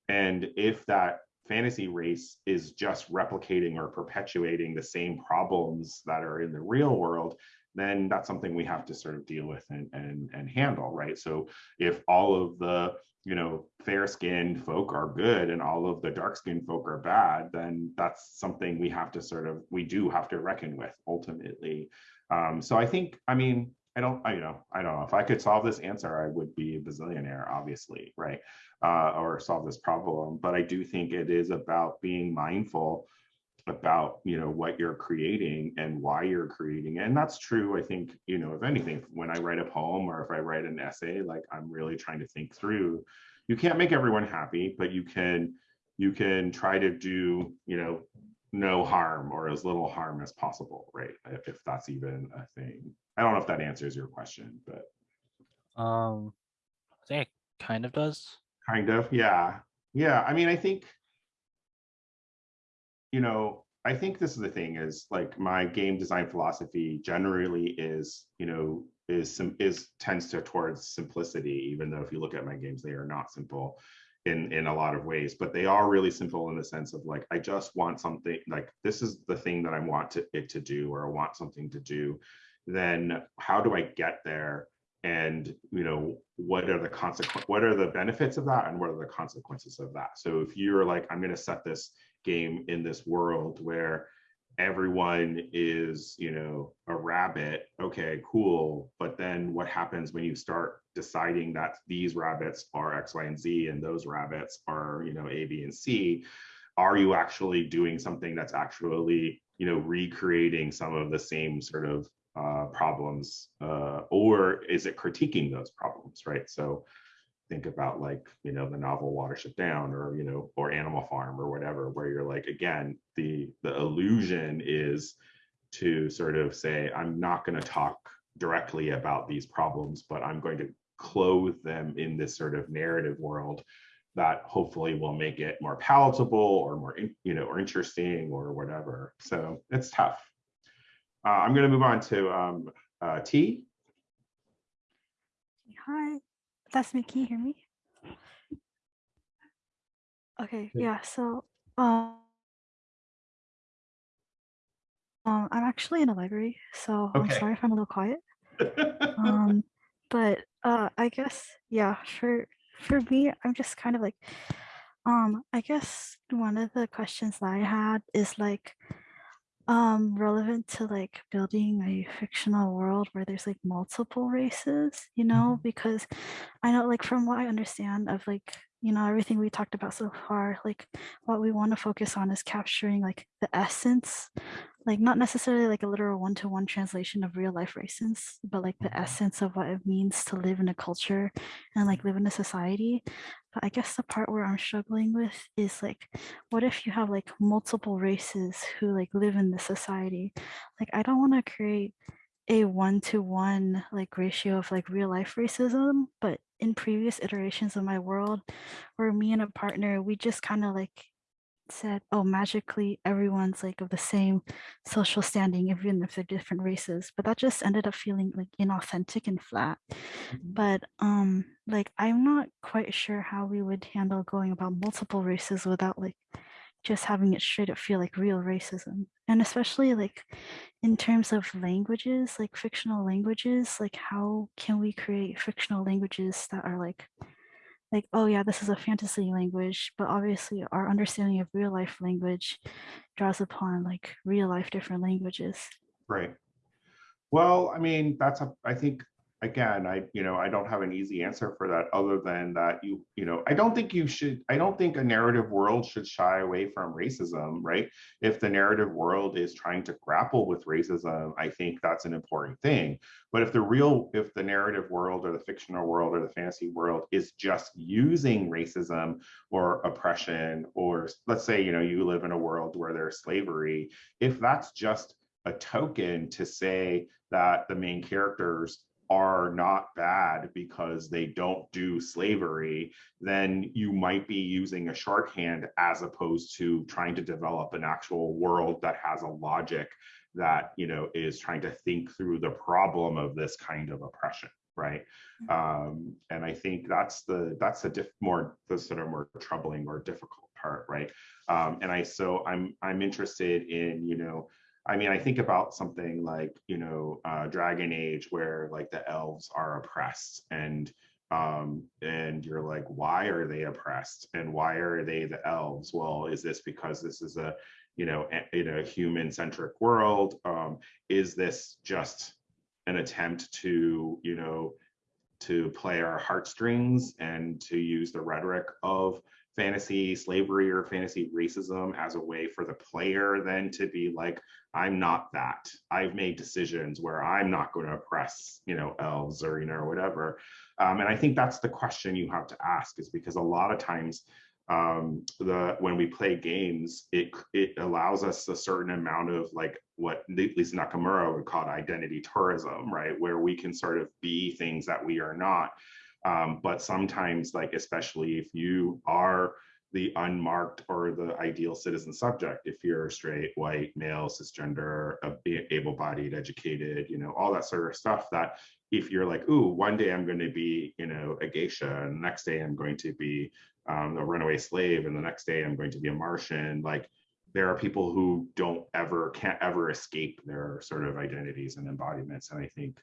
And if that fantasy race is just replicating or perpetuating the same problems that are in the real world, then that's something we have to sort of deal with and and, and handle, right? So if all of the you know fair-skinned folk are good and all of the dark-skinned folk are bad, then that's something we have to sort of we do have to reckon with ultimately. Um, so I think, I mean, I don't, I you know, I don't know. If I could solve this answer, I would be a bazillionaire, obviously, right? Uh, or solve this problem. But I do think it is about being mindful about you know what you're creating and why you're creating it. and that's true i think you know if anything. When i write a poem or if i write an essay like i'm really trying to think through. You can't make everyone happy but you can you can try to do you know no harm or as little harm as possible right if, if that's even a thing. I don't know if that answers your question but. Um, I think it kind of does. kind of yeah. Yeah i mean i think you know i think this is the thing is like my game design philosophy generally is you know is some is tends to towards simplicity even though if you look at my games they are not simple in in a lot of ways but they are really simple in the sense of like i just want something like this is the thing that i want to, it to do or i want something to do then how do i get there? And you know what are the consequence what are the benefits of that and what are the consequences of that? So if you're like i'm going to set this game in this world where everyone is you know a rabbit. Okay cool. But then what happens when you start deciding that these rabbits are x y and z and those rabbits are you know a b and c? Are you actually doing something that's actually you know recreating some of the same sort of uh, problems uh, or is it critiquing those problems right? So think about like you know the novel watership down or you know or animal farm or whatever where you're like again the the illusion is to sort of say i'm not going to talk directly about these problems but i'm going to clothe them in this sort of narrative world that hopefully will make it more palatable or more you know or interesting or whatever. So it's tough. Uh, i'm going to move on to um, uh, t. Hi, that's me. Can you hear me? Okay, Yeah. So, um, um, I'm actually in a library, so I'm sorry if I'm a little quiet. Um, but uh, I guess yeah. For for me, I'm just kind of like, um, I guess one of the questions that I had is like, um, relevant to like building a fictional world where there's like multiple races, you know, because I know like from what I understand of like, you know, everything we talked about so far, like what we want to focus on is capturing like the essence, like not necessarily like a literal one-to-one translation of real life races, but like the essence of what it means to live in a culture and like live in a society. But I guess the part where I'm struggling with is like, what if you have like multiple races who like live in this society? Like, I don't want to create a one to one like ratio of like real life racism, but in previous iterations of my world, where me and a partner, we just kind of like said, oh, magically everyone's like of the same social standing, even if they're different races. But that just ended up feeling like inauthentic and flat. But um, like I'm not quite sure how we would handle going about multiple races without like just having it straight up feel like real racism. And especially like in terms of languages, like fictional languages, like how can we create fictional languages that are like like, oh yeah, this is a fantasy language, but obviously our understanding of real life language draws upon like real life different languages. Right. Well, I mean, that's a, I think, again, I, you know, I don't have an easy answer for that other than that you, you know, I don't think you should, I don't think a narrative world should shy away from racism, right? If the narrative world is trying to grapple with racism, I think that's an important thing. But if the real, if the narrative world or the fictional world or the fantasy world is just using racism or oppression, or let's say, you know, you live in a world where there's slavery, if that's just a token to say that the main characters are not bad because they don't do slavery, then you might be using a shorthand as opposed to trying to develop an actual world that has a logic that you know is trying to think through the problem of this kind of oppression right? Um and i think that's the that's the diff more the sort of more troubling or difficult part right? Um and i so i'm i'm interested in you know I mean, I think about something like, you know, uh, Dragon Age, where like the elves are oppressed, and um, and you're like, why are they oppressed, and why are they the elves? Well, is this because this is a, you know, in a human-centric world? Um, is this just an attempt to, you know, to play our heartstrings and to use the rhetoric of fantasy slavery or fantasy racism as a way for the player then to be like, I'm not that. I've made decisions where I'm not going to oppress, you know, elves or, you know, whatever. Um, and I think that's the question you have to ask is because a lot of times um, the when we play games, it it allows us a certain amount of like what at least Nakamura would call identity tourism, right? Where we can sort of be things that we are not. Um, but sometimes, like especially if you are the unmarked or the ideal citizen subject, if you're straight, white, male, cisgender, able-bodied, educated, you know, all that sort of stuff that if you're like, ooh, one day I'm going to be, you know, a geisha, and the next day I'm going to be um, a runaway slave, and the next day I'm going to be a Martian, like there are people who don't ever, can't ever escape their sort of identities and embodiments. And I think,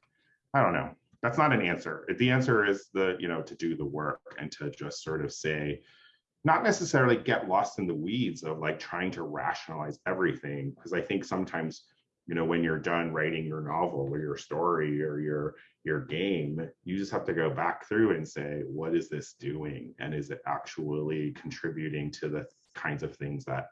I don't know, that's not an answer. The answer is the, you know, to do the work and to just sort of say, not necessarily get lost in the weeds of like trying to rationalize everything. Because I think sometimes, you know, when you're done writing your novel or your story or your your game, you just have to go back through and say, what is this doing? And is it actually contributing to the kinds of things that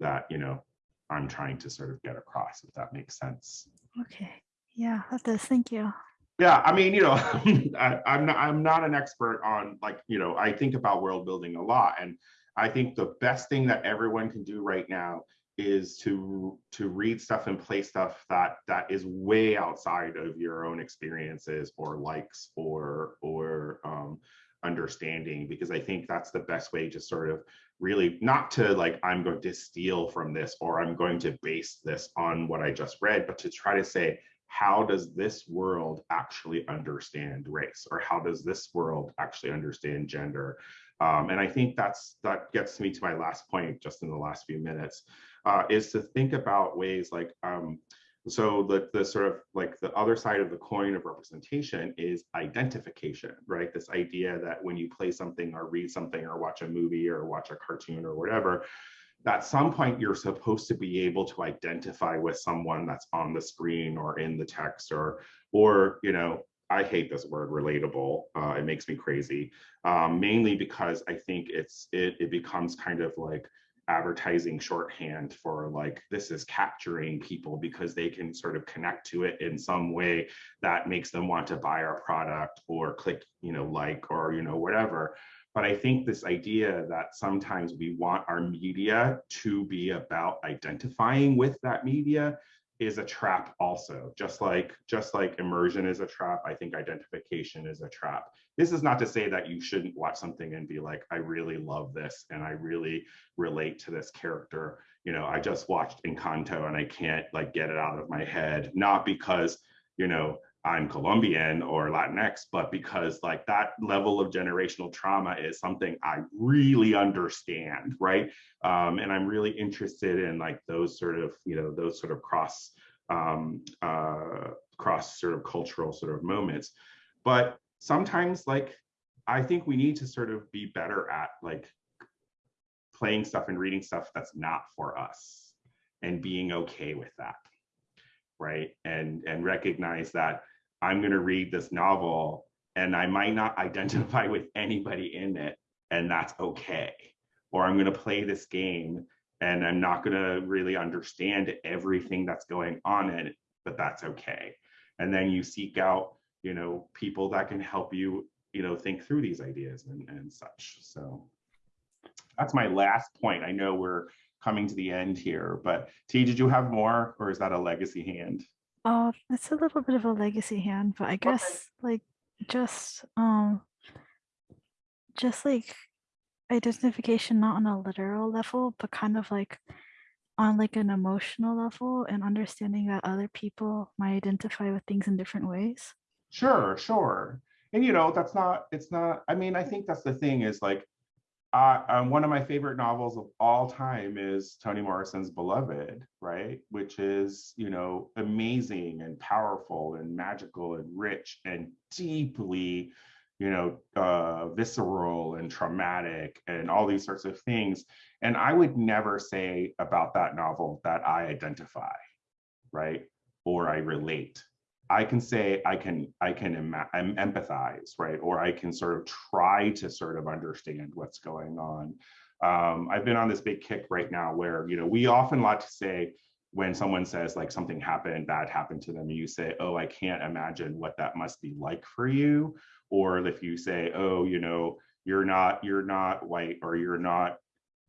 that, you know, I'm trying to sort of get across, if that makes sense. Okay. Yeah, that does. Thank you. Yeah, I mean, you know, I, I'm not I'm not an expert on like, you know, I think about world building a lot. And I think the best thing that everyone can do right now is to to read stuff and play stuff that that is way outside of your own experiences or likes or or um understanding because I think that's the best way to sort of really not to like I'm going to steal from this or I'm going to base this on what I just read, but to try to say, how does this world actually understand race? Or how does this world actually understand gender? Um, and i think that's that gets me to my last point just in the last few minutes uh, is to think about ways like um, so the, the sort of like the other side of the coin of representation is identification right? This idea that when you play something or read something or watch a movie or watch a cartoon or whatever at some point you're supposed to be able to identify with someone that's on the screen or in the text or or you know i hate this word relatable. Uh, it makes me crazy. Um, mainly because i think it's it, it becomes kind of like advertising shorthand for like this is capturing people because they can sort of connect to it in some way that makes them want to buy our product or click you know like or you know whatever but I think this idea that sometimes we want our media to be about identifying with that media is a trap also. Just like just like immersion is a trap i think identification is a trap. This is not to say that you shouldn't watch something and be like i really love this and i really relate to this character. You know i just watched encanto and i can't like get it out of my head. Not because you know I'm Colombian or Latinx, but because like that level of generational trauma is something I really understand, right? Um, and I'm really interested in like those sort of, you know, those sort of cross, um, uh, cross sort of cultural sort of moments. But sometimes like, I think we need to sort of be better at like playing stuff and reading stuff that's not for us and being okay with that right and and recognize that I'm going to read this novel and I might not identify with anybody in it, and that's okay. Or I'm going to play this game and I'm not going to really understand everything that's going on in it, but that's okay. And then you seek out, you know, people that can help you, you know, think through these ideas and, and such. So that's my last point. I know we're coming to the end here, but T, did you have more or is that a legacy hand? Oh, it's a little bit of a legacy hand, but I guess like just um just like identification not on a literal level, but kind of like on like an emotional level and understanding that other people might identify with things in different ways. Sure, sure. And you know, that's not, it's not, I mean, I think that's the thing is like, uh, um, one of my favorite novels of all time is Toni Morrison's Beloved, right? Which is, you know, amazing and powerful and magical and rich and deeply, you know, uh, visceral and traumatic and all these sorts of things. And I would never say about that novel that I identify, right? Or I relate. I can say I can I can em- em- empathize, right? Or I can sort of try to sort of understand what's going on. Um, I've been on this big kick right now where you know we often like to say when someone says like something happened, bad happened to them, you say, "Oh, I can't imagine what that must be like for you," or if you say, "Oh, you know, you're not you're not white or you're not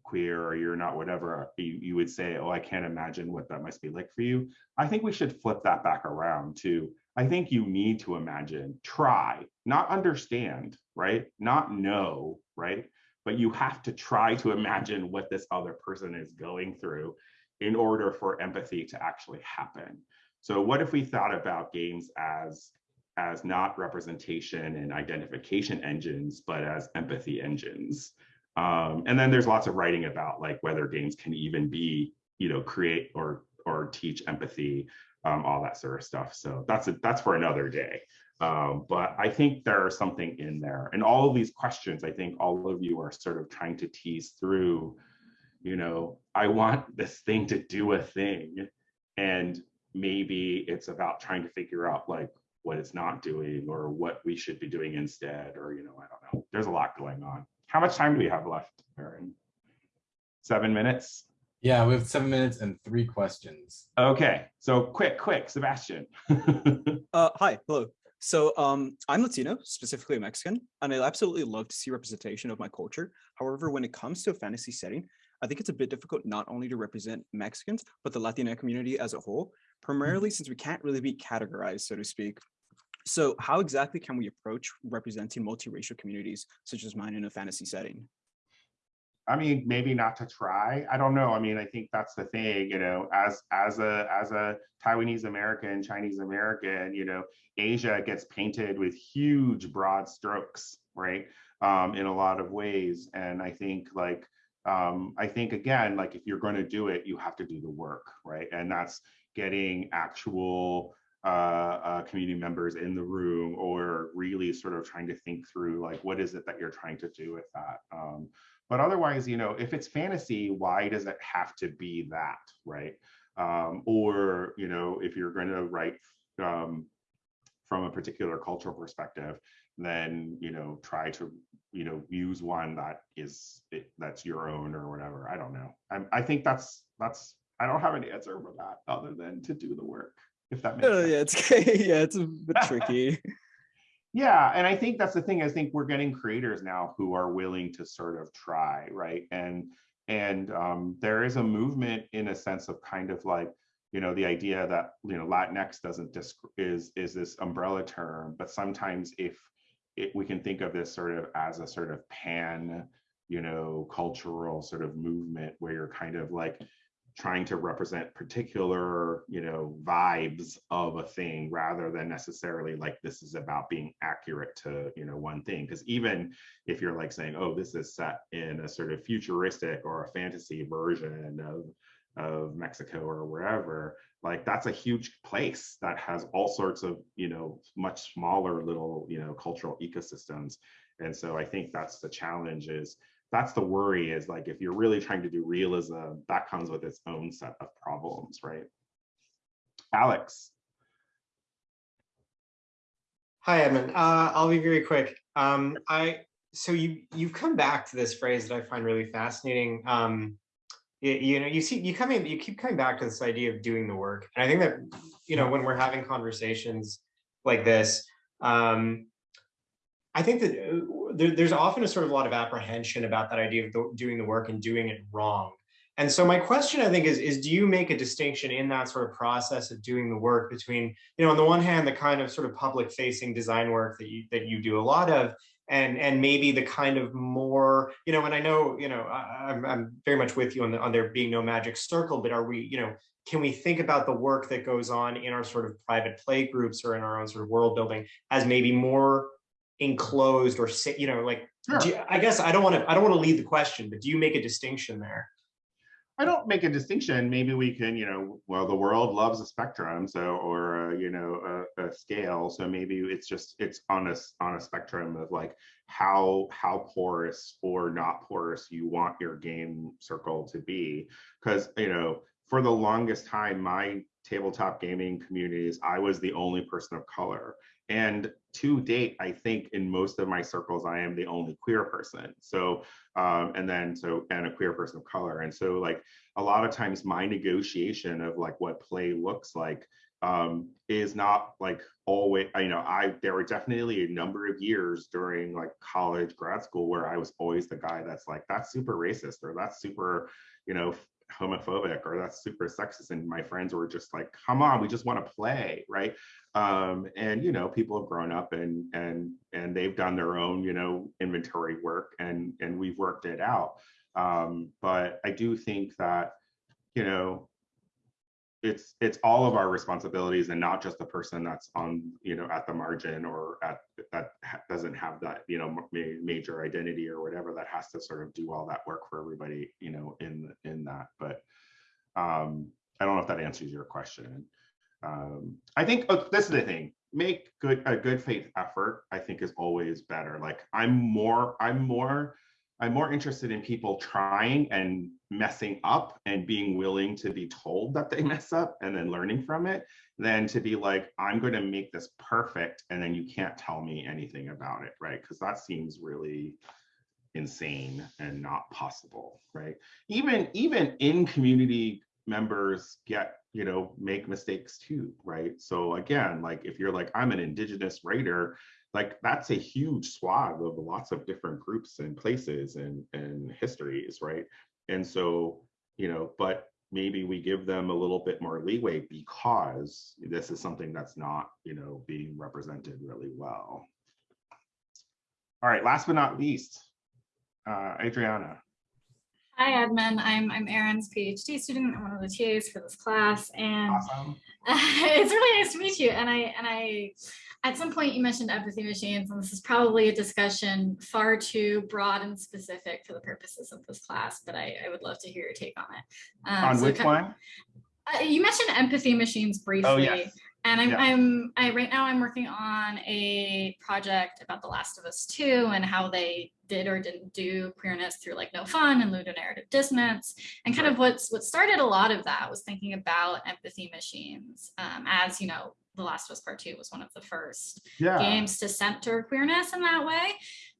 queer or you're not whatever you, you would say oh i can't imagine what that must be like for you. I think we should flip that back around to i think you need to imagine try not understand right? Not know right? But you have to try to imagine what this other person is going through in order for empathy to actually happen. So what if we thought about games as as not representation and identification engines but as empathy engines um, and then there's lots of writing about like whether games can even be, you know, create or or teach empathy, um, all that sort of stuff. So that's a, that's for another day. Um, but I think there is something in there, and all of these questions, I think all of you are sort of trying to tease through. You know, I want this thing to do a thing, and maybe it's about trying to figure out like what it's not doing or what we should be doing instead, or you know, I don't know. There's a lot going on. How much time do we have left, Aaron? Seven minutes? Yeah, we have seven minutes and three questions. Okay, so quick, quick, Sebastian. uh, hi, hello. So um, I'm Latino, specifically Mexican, and I absolutely love to see representation of my culture. However, when it comes to a fantasy setting, I think it's a bit difficult not only to represent Mexicans, but the Latina community as a whole, primarily since we can't really be categorized, so to speak. So how exactly can we approach representing multiracial communities such as mine in a fantasy setting? I mean, maybe not to try. I don't know. I mean, I think that's the thing, you know, as as a as a Taiwanese American, Chinese American, you know, Asia gets painted with huge broad strokes, right? Um, in a lot of ways. And I think like um, I think again, like if you're going to do it, you have to do the work, right? And that's getting actual uh, uh, community members in the room or really sort of trying to think through like what is it that you're trying to do with that? Um, but otherwise you know if it's fantasy why does it have to be that right? Um, or you know if you're going to write um, from a particular cultural perspective then you know try to you know use one that is that's your own or whatever. I don't know. I, I think that's that's i don't have an answer for that other than to do the work if that makes Oh, sense. yeah, it's yeah, it's a bit tricky. Yeah, and I think that's the thing. I think we're getting creators now who are willing to sort of try, right? And and um, there is a movement in a sense of kind of like, you know, the idea that you know Latinx doesn't disc is is this umbrella term, but sometimes if it, we can think of this sort of as a sort of pan, you know, cultural sort of movement where you're kind of like trying to represent particular you know vibes of a thing rather than necessarily like this is about being accurate to you know one thing. Because even if you're like saying oh this is set in a sort of futuristic or a fantasy version of of Mexico or wherever like that's a huge place that has all sorts of you know much smaller little you know cultural ecosystems. And so I think that's the challenge is that's the worry is like if you're really trying to do realism that comes with its own set of problems right alex Hi, Edmond. Uh, I'll be very quick. Um, I so you you've come back to this phrase that I find really fascinating. Um, you, know, you see, you come in, you keep coming back to this idea of doing the work, and I think that you know when we're having conversations like this, um, I think that uh, there, there's often a sort of a lot of apprehension about that idea of the, doing the work and doing it wrong. And so my question, I think, is, is do you make a distinction in that sort of process of doing the work between, you know, on the one hand, the kind of sort of public facing design work that you that you do a lot of, and and maybe the kind of more, you know, and I know, you know, I, I'm I'm very much with you on the on there being no magic circle, but are we, you know, can we think about the work that goes on in our sort of private play groups or in our own sort of world building as maybe more enclosed or sit, you know, like do you- I guess I don't want to I don't want to lead the question, but do you make a distinction there? I don't make a distinction. Maybe we can, you know, well, the world loves a spectrum, so or uh, you know a, a scale. So maybe it's just it's on a on a spectrum of like how how porous or not porous you want your game circle to be. Because you know for the longest time, my tabletop gaming communities, I was the only person of color. And to date, I think in most of my circles, I am the only queer person. So, um, and then so, and a queer person of color. And so like a lot of times my negotiation of like what play looks like um, is not like always, you know, I, there were definitely a number of years during like college, grad school where I was always the guy that's like, that's super racist or that's super, you know, homophobic or that's super sexist and my friends were just like come on we just want to play right um and you know people have grown up and and and they've done their own you know inventory work and and we've worked it out. Um but i do think that you know it's it's all of our responsibilities and not just the person that's on you know at the margin or at that doesn't have that you know ma- major identity or whatever that has to sort of do all that work for everybody you know in in that. But um i don't know if that answers your question um i think oh, this is the thing make good a good faith effort i think is always better like i'm more i'm more I'm more interested in people trying and messing up and being willing to be told that they mess up and then learning from it than to be like, I'm going to make this perfect and then you can't tell me anything about it, right? Because that seems really insane and not possible, right? Even even in community members get you know make mistakes too right? So again like if you're like i'm an indigenous writer like that's a huge swath of lots of different groups and places and and histories right? And so you know but maybe we give them a little bit more leeway because this is something that's not you know being represented really well. All right last but not least uh adriana Hi, Edmond. I'm I'm Erin's PhD student. I'm one of the TAs for this class, and awesome. it's really nice to meet you. And I and I, at some point, you mentioned empathy machines, and this is probably a discussion far too broad and specific for the purposes of this class. But I, I would love to hear your take on it. Um, on so which one uh, you mentioned empathy machines briefly. oh yes And I'm, Yeah. I'm, I, right now I'm working on a project about The Last of Us 2 and how they did or didn't do queerness through like no fun and ludonarrative dissonance. And kind of what's, what started a lot of that was thinking about empathy machines um, as, you know, The Last of Us Part 2 was one of the first Yeah. games to center queerness in that way.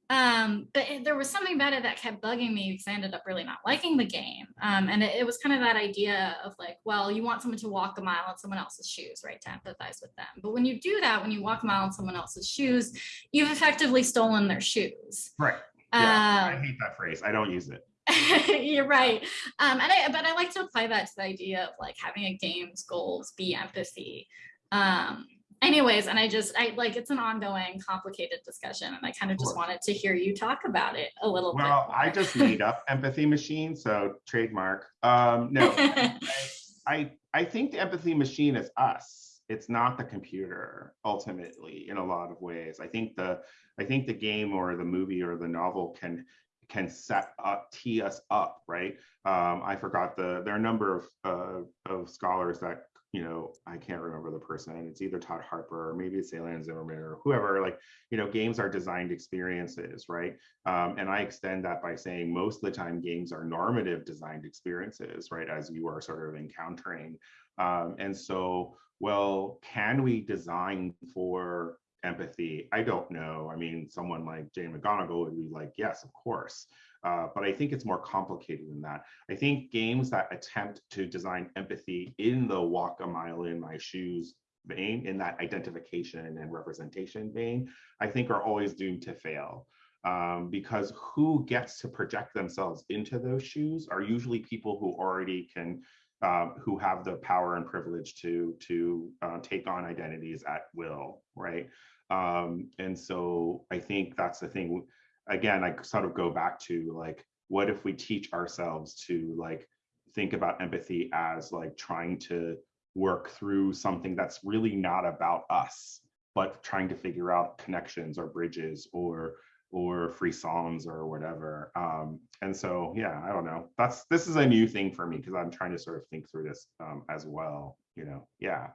Um, but it- there was something about it that kept bugging me because I ended up really not liking the game. Um, and it, it was kind of that idea of like, well, you want someone to walk a mile in someone else's shoes, right? To empathize with them. But when you do that, when you walk a mile in someone else's shoes, you've effectively stolen their shoes. right yeah i Um, hate that phrase i don't use it You're right. Um, and I, but I like to apply that to the idea of like having a game's goals be empathy. Um, anyways, and I just, I like, it's an ongoing complicated discussion and I kind of just wanted to hear you talk about it a little bit. well i just made up empathy machine so trademark um no bit. I I think the empathy machine is us. It's not the computer ultimately in a lot of ways. I think the I think the game or the movie or the novel can can set up tee us up, right? Um, I forgot the there are a number of uh, of scholars that you know I can't remember the person. It's either Todd Harper or maybe it's Zimmerman or whoever. Like you know, games are designed experiences, right? Um, and I extend that by saying most of the time games are normative designed experiences, right? As you are sort of encountering. Um, and so, well, can we design for empathy? I don't know. I mean, someone like Jane McGonigal would be like, yes, of course. Uh, but I think it's more complicated than that. I think games that attempt to design empathy in the walk a mile in my shoes vein, in that identification and representation vein, I think are always doomed to fail um, because who gets to project themselves into those shoes are usually people who already can, um, who have the power and privilege to to uh, take on identities at will, right? Um, and so I think that's the thing. Again, I sort of go back to like, what if we teach ourselves to like think about empathy as like trying to work through something that's really not about us, but trying to figure out connections or bridges or or free songs or whatever. Um, and so, yeah, I don't know. That's this is a new thing for me because I'm trying to sort of think through this um, as well. You know, yeah.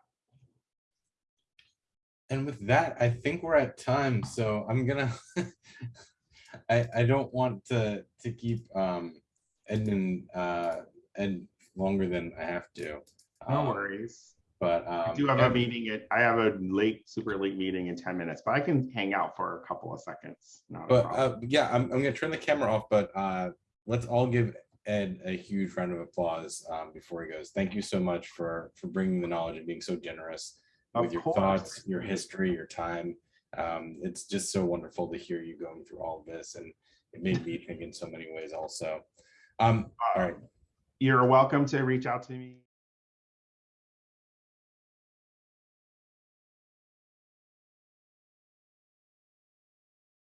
And with that, I think we're at time. So I'm gonna. I I don't want to to keep um Edmond uh and longer than I have to. No Um, worries. But I um, do have yeah, a meeting at, I have a late, super late meeting in ten minutes, but I can hang out for a couple of seconds. Not But uh, yeah, I'm, I'm gonna turn the camera off, but uh, let's all give Ed a huge round of applause um, before he goes. Thank you so much for for bringing the knowledge and being so generous Of with your course. thoughts, your history, your time. Um, it's just so wonderful to hear you going through all of this, and it made me think in so many ways also. Um, all right. You're welcome to reach out to me